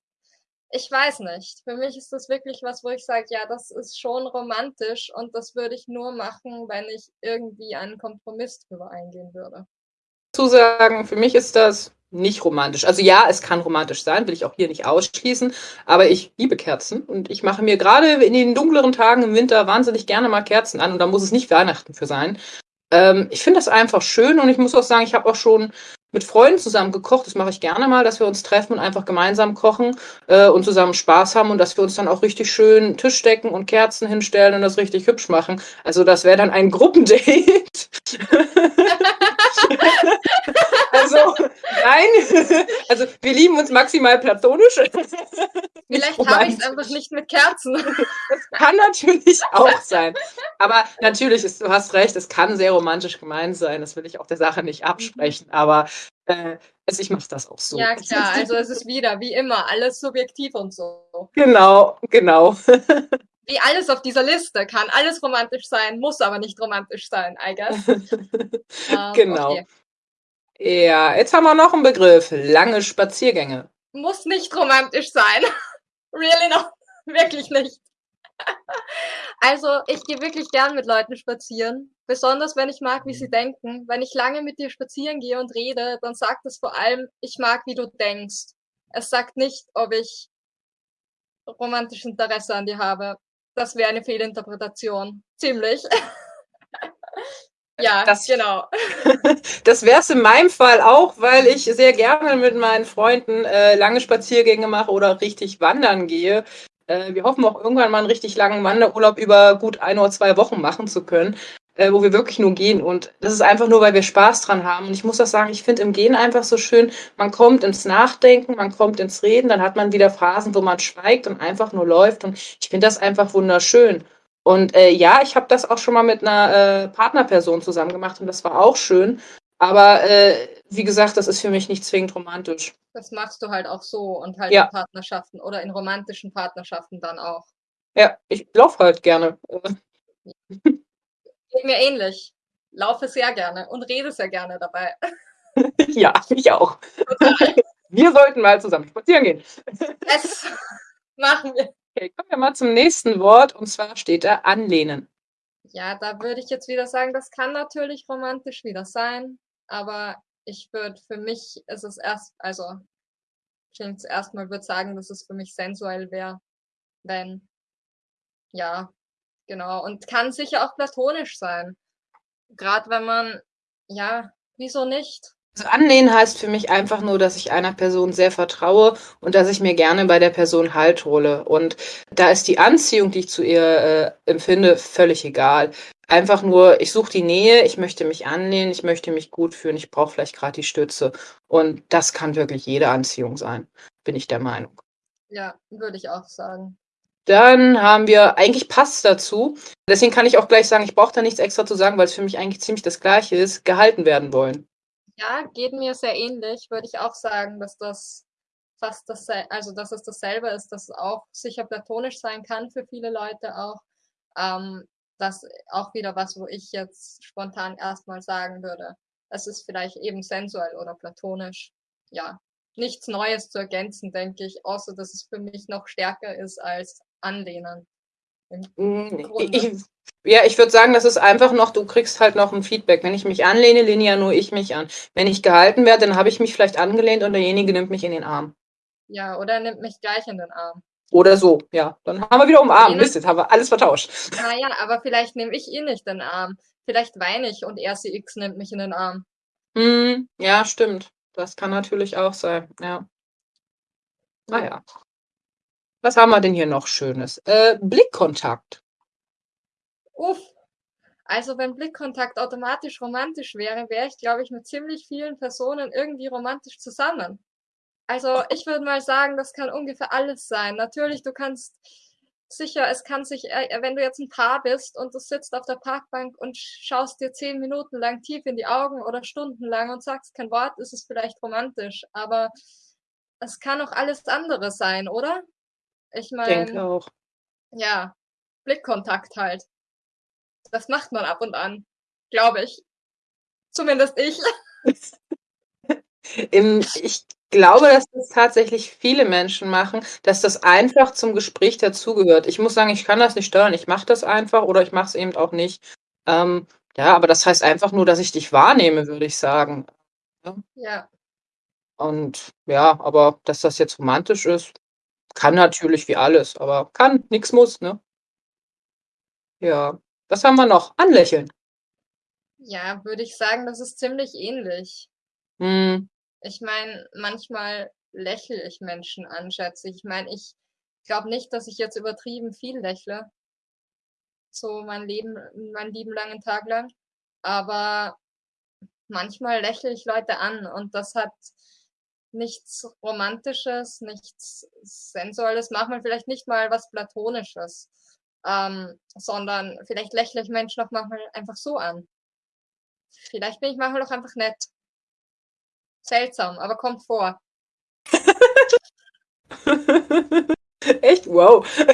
ich weiß nicht. Für mich ist das wirklich was, wo ich sage, ja, das ist schon romantisch und das würde ich nur machen, wenn ich irgendwie einen Kompromiss drüber eingehen würde. Zu sagen, für mich ist das nicht romantisch. Also ja, es kann romantisch sein, will ich auch hier nicht ausschließen, aber ich liebe Kerzen und ich mache mir gerade in den dunkleren Tagen im Winter wahnsinnig gerne mal Kerzen an und da muss es nicht Weihnachten für sein. Ähm, ich finde das einfach schön und ich muss auch sagen, ich habe auch schon mit Freunden zusammen gekocht. Das mache ich gerne mal, dass wir uns treffen und einfach gemeinsam kochen äh, und zusammen Spaß haben und dass wir uns dann auch richtig schön Tisch decken und Kerzen hinstellen und das richtig hübsch machen. Also das wäre dann ein Gruppendate. *laughs* *laughs* *laughs* also nein, also wir lieben uns maximal platonisch. Vielleicht habe ich es einfach nicht mit Kerzen. Das kann natürlich auch sein. Aber natürlich, ist, du hast recht, es kann sehr romantisch gemeint sein. Das will ich auch der Sache nicht absprechen. Aber äh, also ich mache das auch so. Ja, klar, also es ist wieder, wie immer, alles subjektiv und so. Genau, genau. Wie alles auf dieser Liste kann alles romantisch sein, muss aber nicht romantisch sein, I guess. *laughs* ähm, genau. Okay. Ja, jetzt haben wir noch einen Begriff. Lange Spaziergänge. Muss nicht romantisch sein. *laughs* really not. *laughs* Wirklich nicht. Also, ich gehe wirklich gern mit Leuten spazieren. Besonders wenn ich mag, wie sie denken. Wenn ich lange mit dir spazieren gehe und rede, dann sagt es vor allem, ich mag, wie du denkst. Es sagt nicht, ob ich romantisches Interesse an dir habe. Das wäre eine Fehlinterpretation. Ziemlich. *laughs* ja, das, genau. *laughs* das wäre es in meinem Fall auch, weil ich sehr gerne mit meinen Freunden äh, lange Spaziergänge mache oder richtig wandern gehe. Äh, wir hoffen auch irgendwann mal einen richtig langen Wanderurlaub über gut ein oder zwei Wochen machen zu können, äh, wo wir wirklich nur gehen. Und das ist einfach nur, weil wir Spaß dran haben. Und ich muss auch sagen, ich finde im Gehen einfach so schön, man kommt ins Nachdenken, man kommt ins Reden, dann hat man wieder Phasen, wo man schweigt und einfach nur läuft. Und ich finde das einfach wunderschön. Und äh, ja, ich habe das auch schon mal mit einer äh, Partnerperson zusammen gemacht und das war auch schön. Aber äh, wie gesagt, das ist für mich nicht zwingend romantisch. Das machst du halt auch so und halt Ja. in Partnerschaften oder in romantischen Partnerschaften dann auch. Ja, ich laufe halt gerne. *laughs* Geht mir ähnlich. Laufe sehr gerne und rede sehr gerne dabei. *laughs* ja, ich auch. *laughs* Wir sollten mal zusammen spazieren gehen. Das machen wir. Okay, kommen wir mal zum nächsten Wort und zwar steht da anlehnen. Ja, da würde ich jetzt wieder sagen, das kann natürlich romantisch wieder sein, aber ich würde für mich ist es erst, also klingt erstmal würde sagen, dass es für mich sensuell wäre, wenn ja, genau und kann sicher auch platonisch sein. Gerade wenn man ja, wieso nicht? Also anlehnen heißt für mich einfach nur, dass ich einer Person sehr vertraue und dass ich mir gerne bei der Person Halt hole. Und da ist die Anziehung, die ich zu ihr äh, empfinde, völlig egal. Einfach nur, ich suche die Nähe, ich möchte mich anlehnen, ich möchte mich gut fühlen, ich brauche vielleicht gerade die Stütze. Und das kann wirklich jede Anziehung sein, bin ich der Meinung. Ja, würde ich auch sagen. Dann haben wir, eigentlich passt dazu, deswegen kann ich auch gleich sagen, ich brauche da nichts extra zu sagen, weil es für mich eigentlich ziemlich das Gleiche ist, gehalten werden wollen. Ja, geht mir sehr ähnlich, würde ich auch sagen, dass das fast das, also dass es dasselbe ist, dass es auch sicher platonisch sein kann für viele Leute auch. Ähm, das auch wieder was, wo ich jetzt spontan erstmal sagen würde. Es ist vielleicht eben sensuell oder platonisch. Ja, nichts Neues zu ergänzen, denke ich, außer dass es für mich noch stärker ist als Anlehnen. Mm. Ich, ja, ich würde sagen, das ist einfach noch, du kriegst halt noch ein Feedback. Wenn ich mich anlehne, lehne ja nur ich mich an. Wenn ich gehalten werde, dann habe ich mich vielleicht angelehnt und derjenige nimmt mich in den Arm. Ja, oder er nimmt mich gleich in den Arm. Oder so, ja. Dann haben wir wieder umarmt. Mist, jetzt haben wir alles vertauscht. Naja, aber vielleicht nehme ich ihn nicht in den Arm. Vielleicht weine ich und RCX nimmt mich in den Arm. Hm, ja, stimmt. Das kann natürlich auch sein, ja. Naja. Was haben wir denn hier noch Schönes? Äh, Blickkontakt. Uff. Also wenn Blickkontakt automatisch romantisch wäre, wäre ich, glaube ich, mit ziemlich vielen Personen irgendwie romantisch zusammen. Also ich würde mal sagen, das kann ungefähr alles sein. Natürlich, du kannst sicher, es kann sich, äh, wenn du jetzt ein Paar bist und du sitzt auf der Parkbank und schaust dir zehn Minuten lang tief in die Augen oder stundenlang und sagst kein Wort, ist es vielleicht romantisch. Aber es kann auch alles andere sein, oder? Ich Ich denke meine, auch. ja, Blickkontakt halt. Das macht man ab und an, glaube ich. Zumindest ich. *laughs* Im, ich glaube, dass das tatsächlich viele Menschen machen, dass das einfach zum Gespräch dazugehört. Ich muss sagen, ich kann das nicht steuern. Ich mache das einfach oder ich mache es eben auch nicht. Ähm, ja, aber das heißt einfach nur, dass ich dich wahrnehme, würde ich sagen. Ja, Und ja, aber dass das jetzt romantisch ist, kann natürlich wie alles, aber kann, nix muss, ne? Ja. Was haben wir noch? Anlächeln. ja, würde ich sagen, das ist ziemlich ähnlich. Hm, Ich meine, manchmal lächle ich Menschen an, schätze ich. Ich meine, ich glaube nicht, dass ich jetzt übertrieben viel lächle. So mein Leben, meinen lieben langen Tag lang. Aber manchmal lächle ich Leute an und das hat nichts Romantisches, nichts Sensuelles, manchmal vielleicht nicht mal was Platonisches, ähm, sondern vielleicht lächle ich Menschen auch manchmal einfach so an. Vielleicht bin ich manchmal auch einfach nett. Seltsam, aber kommt vor. *laughs* Echt? Wow. *laughs*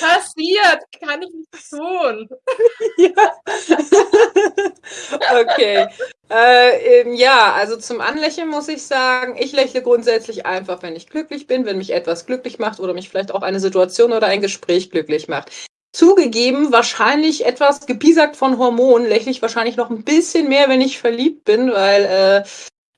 Passiert, kann ich nicht tun. *laughs* Ja. Okay. Äh, ähm, ja, also zum Anlächeln muss ich sagen, ich lächle grundsätzlich einfach, wenn ich glücklich bin, wenn mich etwas glücklich macht oder mich vielleicht auch eine Situation oder ein Gespräch glücklich macht. Zugegeben, wahrscheinlich etwas gepiesackt von Hormonen, lächle ich wahrscheinlich noch ein bisschen mehr, wenn ich verliebt bin, weil äh,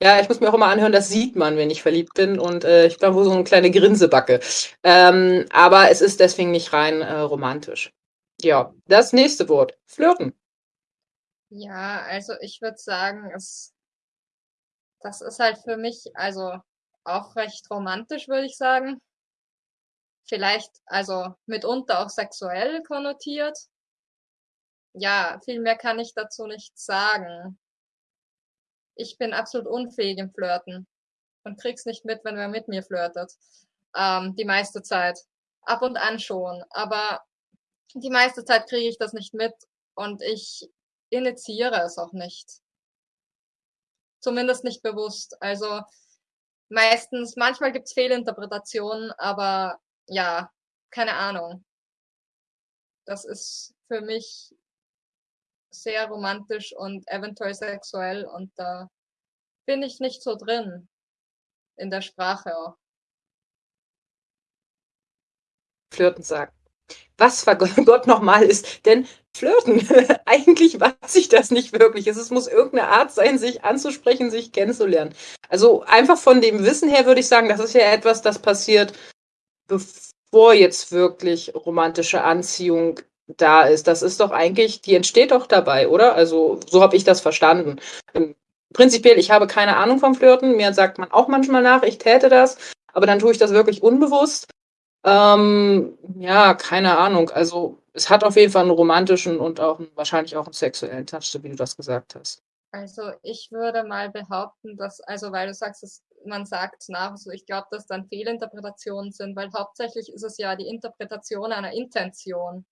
ja, ich muss mir auch immer anhören, das sieht man, wenn ich verliebt bin und äh, ich glaube, so eine kleine Grinsebacke. Ähm, aber es ist deswegen nicht rein äh, romantisch. Ja, das nächste Wort. Flirten. Ja, also ich würde sagen, es, das ist halt für mich, also auch recht romantisch, würde ich sagen. Vielleicht, also mitunter auch sexuell konnotiert. Ja, viel mehr kann ich dazu nicht sagen. Ich bin absolut unfähig im Flirten und krieg's nicht mit, wenn wer mit mir flirtet. Ähm, die meiste Zeit. ab und an schon, aber die meiste Zeit kriege ich das nicht mit und ich initiiere es auch nicht. Zumindest nicht bewusst. Also meistens, manchmal gibt's Fehlinterpretationen, aber ja, keine Ahnung. Das ist für mich sehr romantisch und eventuell sexuell und da bin ich nicht so drin in der Sprache auch. Flirten sagen. Was Gott nochmal ist, denn Flirten, *laughs* eigentlich weiß ich das nicht wirklich. Es muss irgendeine Art sein, sich anzusprechen, sich kennenzulernen. Also einfach von dem Wissen her würde ich sagen, das ist ja etwas, das passiert, bevor jetzt wirklich romantische Anziehung da ist. Das ist doch eigentlich, die entsteht doch dabei, oder? Also so habe ich das verstanden. Ähm, prinzipiell, ich habe keine Ahnung vom Flirten. Mir sagt man auch manchmal nach, ich täte das, aber dann tue ich das wirklich unbewusst. Ähm, ja, keine Ahnung. Also es hat auf jeden Fall einen romantischen und auch einen, wahrscheinlich auch einen sexuellen Touch, so wie du das gesagt hast. Also ich würde mal behaupten, dass, also weil du sagst, dass man sagt nach, so ich glaube, dass dann Fehlinterpretationen sind, weil hauptsächlich ist es ja die Interpretation einer Intention.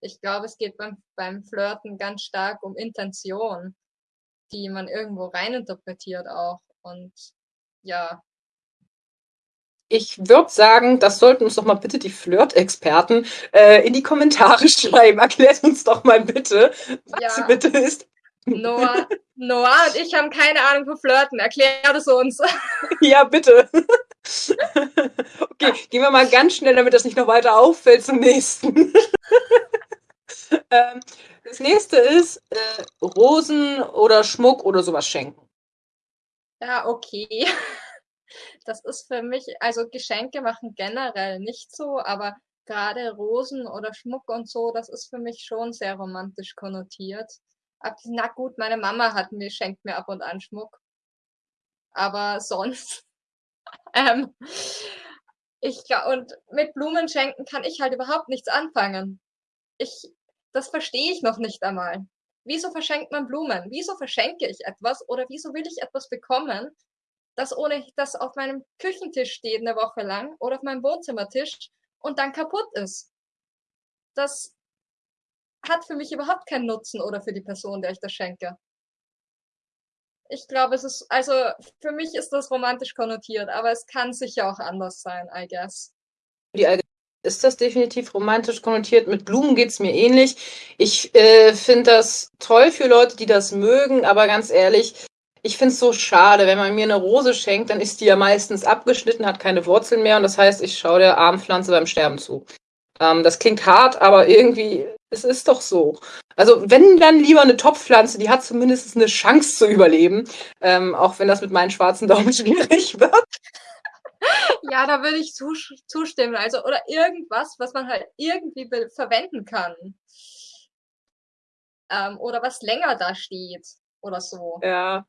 Ich glaube, es geht beim, beim Flirten ganz stark um Intention, die man irgendwo reininterpretiert auch. Und ja, ich würde sagen, das sollten uns doch mal bitte die Flirt-Experten äh, in die Kommentare *laughs* schreiben. Erklärt uns doch mal bitte, was ja. bitte ist. Noah, Noah und ich haben keine Ahnung von Flirten. Erklär es uns. *laughs* Ja, bitte. Okay, gehen wir mal ganz schnell, damit das nicht noch weiter auffällt zum nächsten. *laughs* Ähm, das nächste ist äh, Rosen oder Schmuck oder sowas schenken. Ja, okay *laughs* das ist für mich, also Geschenke machen generell nicht so, aber gerade Rosen oder Schmuck und so, das ist für mich schon sehr romantisch konnotiert. Aber, na gut, meine Mama hat mir, schenkt mir ab und an Schmuck. Aber sonst, *laughs* ähm, ich, und mit Blumen schenken kann ich halt überhaupt nichts anfangen. Ich, das verstehe ich noch nicht einmal. Wieso verschenkt man Blumen? Wieso verschenke ich etwas oder wieso will ich etwas bekommen, das ohne das auf meinem Küchentisch steht eine Woche lang oder auf meinem Wohnzimmertisch und dann kaputt ist. Das hat für mich überhaupt keinen Nutzen oder für die Person, der ich das schenke. Ich glaube, es ist, also für mich ist das romantisch konnotiert, aber es kann sicher auch anders sein, I guess. Die ist das definitiv romantisch konnotiert. Mit Blumen geht's mir ähnlich. Ich äh, finde das toll für Leute, die das mögen, aber ganz ehrlich, ich finde es so schade, wenn man mir eine Rose schenkt, dann ist die ja meistens abgeschnitten, hat keine Wurzeln mehr und das heißt, ich schaue der Armpflanze beim Sterben zu. Ähm, das klingt hart, aber irgendwie, es ist doch so. Also wenn dann lieber eine Topfpflanze, die hat zumindest eine Chance zu überleben, ähm, auch wenn das mit meinen schwarzen Daumen *laughs* schwierig wird. Ja, da würde ich zustimmen. Also, oder irgendwas, was man halt irgendwie verwenden kann. Ähm, oder was länger da steht. Oder so. Ja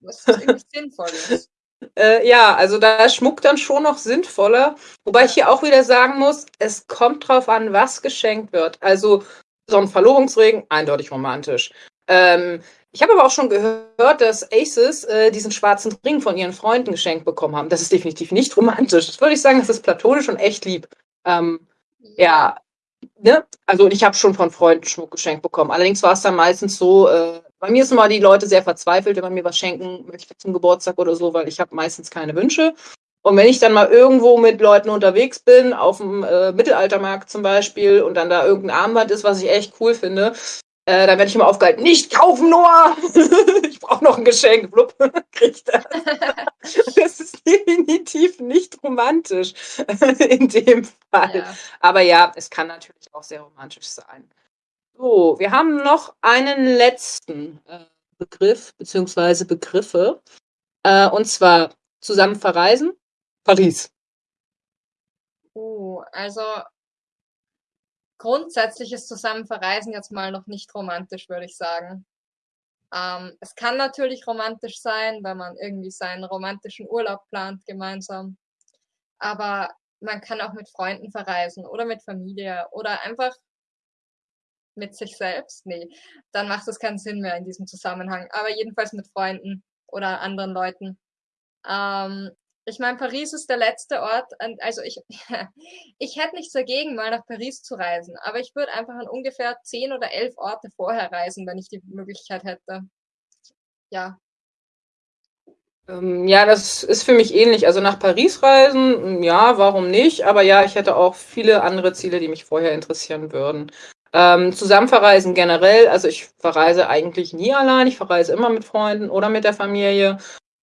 was irgendwie sinnvoll ist. Äh, ja, also da ist Schmuck dann schon noch sinnvoller. Wobei ich hier auch wieder sagen muss, es kommt drauf an, was geschenkt wird. Also so ein Verlobungsring, eindeutig romantisch. Ähm, ich habe aber auch schon gehört, dass Aces äh, diesen schwarzen Ring von ihren Freunden geschenkt bekommen haben. Das ist definitiv nicht romantisch. Das würde ich sagen, das ist platonisch und echt lieb. Ähm, ja, ne? Also ich habe schon von Freunden Schmuck geschenkt bekommen. Allerdings war es dann meistens so, äh, bei mir sind mal die Leute sehr verzweifelt, wenn man mir was schenken möchte zum Geburtstag oder so, weil ich habe meistens keine Wünsche. Und wenn ich dann mal irgendwo mit Leuten unterwegs bin, auf dem äh, Mittelaltermarkt zum Beispiel, und dann da irgendein Armband ist, was ich echt cool finde, äh, dann werde ich immer aufgehalten, nicht kaufen, Noah! *laughs* ich brauche noch ein Geschenk. Blub, *laughs* krieg das. *laughs* das ist definitiv nicht romantisch in dem Fall. Ja. Aber ja, es kann natürlich auch sehr romantisch sein. So, wir haben noch einen letzten äh, Begriff beziehungsweise Begriffe. Äh, und zwar zusammen verreisen, Paris. Uh, also grundsätzlich ist zusammen verreisen jetzt mal noch nicht romantisch, würde ich sagen. Ähm, es kann natürlich romantisch sein, wenn man irgendwie seinen romantischen Urlaub plant gemeinsam. Aber man kann auch mit Freunden verreisen oder mit Familie oder einfach mit sich selbst, nee, dann macht es keinen Sinn mehr in diesem Zusammenhang. Aber jedenfalls mit Freunden oder anderen Leuten. Ähm, Ich meine, Paris ist der letzte Ort, also ich, *laughs* ich hätte nichts dagegen, mal nach Paris zu reisen, aber ich würde einfach an ungefähr zehn oder elf Orte vorher reisen, wenn ich die Möglichkeit hätte. Ja. Ähm, ja, das ist für mich ähnlich. Also nach Paris reisen, ja, warum nicht? Aber ja, ich hätte auch viele andere Ziele, die mich vorher interessieren würden. Ähm, zusammen verreisen generell, also ich verreise eigentlich nie allein, ich verreise immer mit Freunden oder mit der Familie.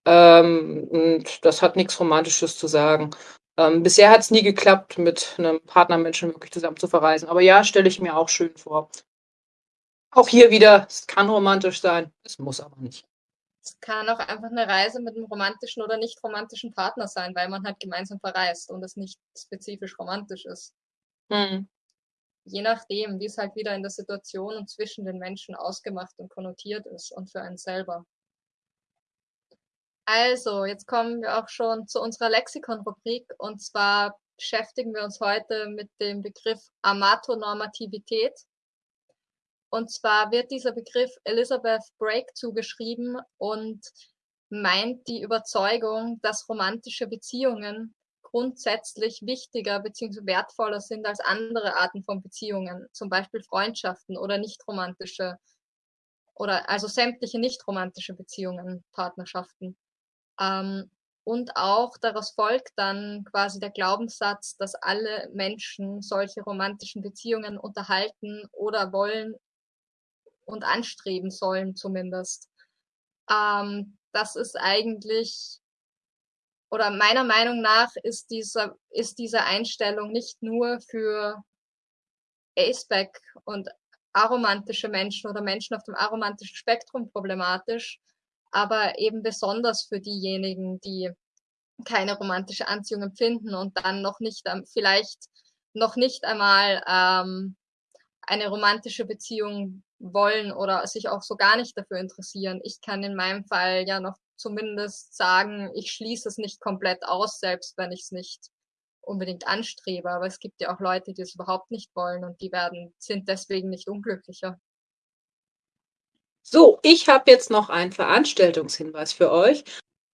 Ähm, und das hat nichts Romantisches zu sagen. Ähm, bisher hat es nie geklappt, mit einem Partnermenschen wirklich zusammen zu verreisen. Aber ja, stelle ich mir auch schön vor. Auch hier wieder, es kann romantisch sein, es muss aber nicht. Es kann auch einfach eine Reise mit einem romantischen oder nicht romantischen Partner sein, weil man halt gemeinsam verreist und es nicht spezifisch romantisch ist. Hm. Je nachdem, wie es halt wieder in der Situation und zwischen den Menschen ausgemacht und konnotiert ist und für einen selber. Also, jetzt kommen wir auch schon zu unserer Lexikon-Rubrik und zwar beschäftigen wir uns heute mit dem Begriff Amatonormativität. Und zwar wird dieser Begriff Elizabeth Brake zugeschrieben und meint die Überzeugung, dass romantische Beziehungen grundsätzlich wichtiger bzw. wertvoller sind als andere Arten von Beziehungen, zum Beispiel Freundschaften oder nicht romantische oder also sämtliche nicht romantische Beziehungen, Partnerschaften. Ähm, und auch daraus folgt dann quasi der Glaubenssatz, dass alle Menschen solche romantischen Beziehungen unterhalten oder wollen und anstreben sollen zumindest. Ähm, das ist eigentlich, oder meiner Meinung nach ist dieser, ist diese Einstellung nicht nur für Aceback und aromantische Menschen oder Menschen auf dem aromantischen Spektrum problematisch, aber eben besonders für diejenigen, die keine romantische Anziehung empfinden und dann noch nicht, vielleicht noch nicht einmal ähm, eine romantische Beziehung wollen oder sich auch so gar nicht dafür interessieren. Ich kann in meinem Fall ja noch zumindest sagen, ich schließe es nicht komplett aus, selbst wenn ich es nicht unbedingt anstrebe. Aber es gibt ja auch Leute, die es überhaupt nicht wollen und die werden, sind deswegen nicht unglücklicher. So, ich habe jetzt noch einen Veranstaltungshinweis für euch.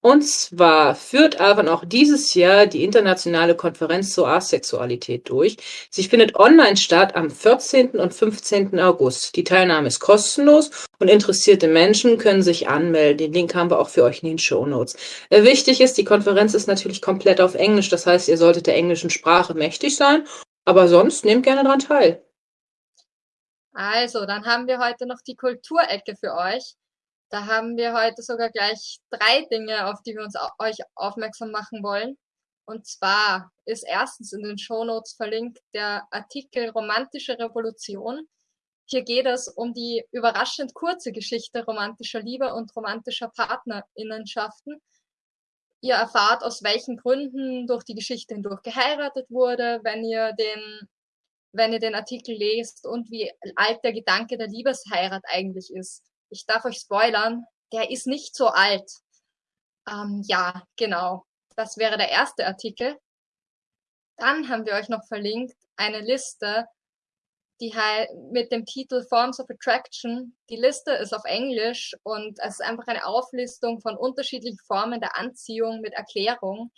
Und zwar führt Avon auch dieses Jahr die internationale Konferenz zur Asexualität durch. Sie findet online statt am 14. und 15. August. Die Teilnahme ist kostenlos und interessierte Menschen können sich anmelden. Den Link haben wir auch für euch in den Show Notes. Äh, wichtig ist, die Konferenz ist natürlich komplett auf Englisch. Das heißt, ihr solltet der englischen Sprache mächtig sein. Aber sonst nehmt gerne daran teil. Also, dann haben wir heute noch die Kulturecke für euch. Da haben wir heute sogar gleich drei Dinge, auf die wir uns euch aufmerksam machen wollen. Und zwar ist erstens in den Shownotes verlinkt der Artikel Romantische Revolution. Hier geht es um die überraschend kurze Geschichte romantischer Liebe und romantischer Partnerinnenschaften. Ihr erfahrt, aus welchen Gründen durch die Geschichte hindurch geheiratet wurde, wenn ihr den wenn ihr den Artikel lest und wie alt der Gedanke der Liebesheirat eigentlich ist. Ich darf euch spoilern, der ist nicht so alt. Ähm, ja, genau. Das wäre der erste Artikel. Dann haben wir euch noch verlinkt eine Liste, die mit dem Titel Forms of Attraction. Die Liste ist auf Englisch und es ist einfach eine Auflistung von unterschiedlichen Formen der Anziehung mit Erklärung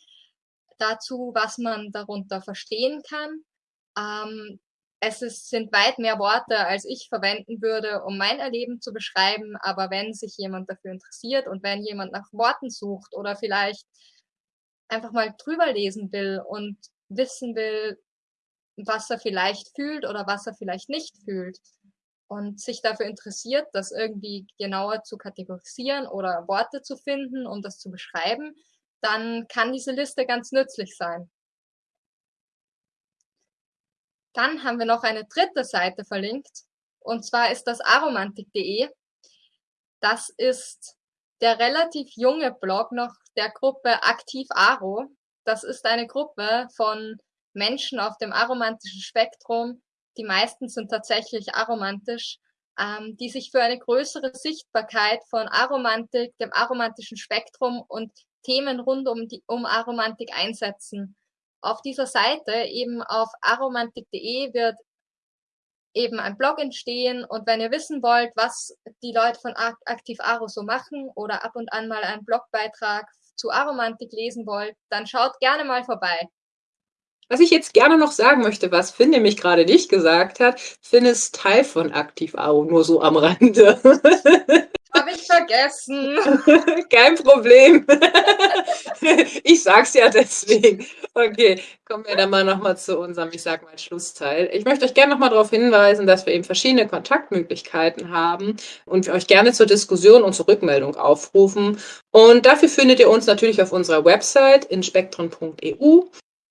dazu, was man darunter verstehen kann ähm, es ist, sind weit mehr Worte, als ich verwenden würde, um mein Erleben zu beschreiben. Aber wenn sich jemand dafür interessiert und wenn jemand nach Worten sucht oder vielleicht einfach mal drüber lesen will und wissen will, was er vielleicht fühlt oder was er vielleicht nicht fühlt und sich dafür interessiert, das irgendwie genauer zu kategorisieren oder Worte zu finden, um das zu beschreiben, dann kann diese Liste ganz nützlich sein. Dann haben wir noch eine dritte Seite verlinkt. Und zwar ist das aromantik.de. Das ist der relativ junge Blog noch der Gruppe Aktiv Aro. Das ist eine Gruppe von Menschen auf dem aromantischen Spektrum. Die meisten sind tatsächlich aromantisch, ähm, die sich für eine größere Sichtbarkeit von Aromantik, dem aromantischen Spektrum und Themen rund um die um Aromantik einsetzen auf dieser Seite, eben auf aromantik.de, wird eben ein Blog entstehen und wenn ihr wissen wollt, was die Leute von Aktiv Aro so machen oder ab und an mal einen Blogbeitrag zu Aromantik lesen wollt, dann schaut gerne mal vorbei. Was ich jetzt gerne noch sagen möchte, was Finn nämlich gerade nicht gesagt hat, Finn ist Teil von Aktiv Aro, nur so am Rande. *laughs* Habe ich vergessen. *laughs* Kein Problem. *laughs* ich sag's ja deswegen. Okay, kommen wir dann mal nochmal zu unserem, ich sag mal, Schlussteil. Ich möchte euch gerne nochmal darauf hinweisen, dass wir eben verschiedene Kontaktmöglichkeiten haben und wir euch gerne zur Diskussion und zur Rückmeldung aufrufen. Und dafür findet ihr uns natürlich auf unserer Website inspektren.eu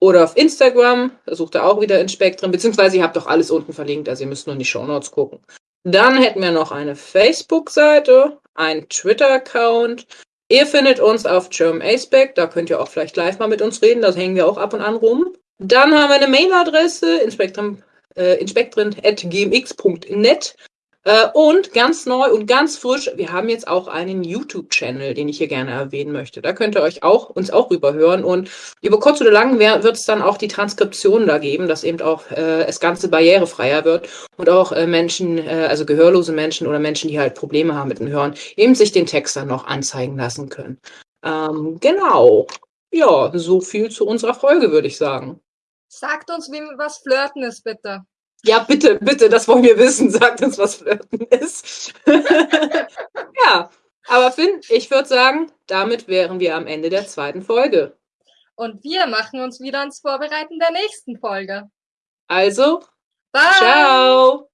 oder auf Instagram, da sucht ihr auch wieder in Spektren, beziehungsweise ihr habt doch alles unten verlinkt, also ihr müsst nur in die Shownotes gucken. Dann hätten wir noch eine Facebook-Seite, einen Twitter-Account. Ihr findet uns auf German da könnt ihr auch vielleicht live mal mit uns reden, da hängen wir auch ab und an rum. Dann haben wir eine Mailadresse, inspektren, inspektren.gmx.net. Äh, und ganz neu und ganz frisch, wir haben jetzt auch einen YouTube-Channel, den ich hier gerne erwähnen möchte. Da könnt ihr euch auch, uns auch rüberhören. Und über kurz oder lang wird es dann auch die Transkription da geben, dass eben auch äh, das Ganze barrierefreier wird und auch äh, Menschen, äh, also gehörlose Menschen oder Menschen, die halt Probleme haben mit dem Hören, eben sich den Text dann noch anzeigen lassen können. Ähm, genau. Ja, so viel zu unserer Folge, würde ich sagen. Sagt uns, wie was Flirten ist, bitte. Ja, bitte, bitte, das wollen wir wissen. *laughs* Sagt uns, was Flirten ist. *laughs* ja, aber Finn, ich würde sagen, damit wären wir am Ende der zweiten Folge. Und wir machen uns wieder ans Vorbereiten der nächsten Folge. Also, Bye. ciao.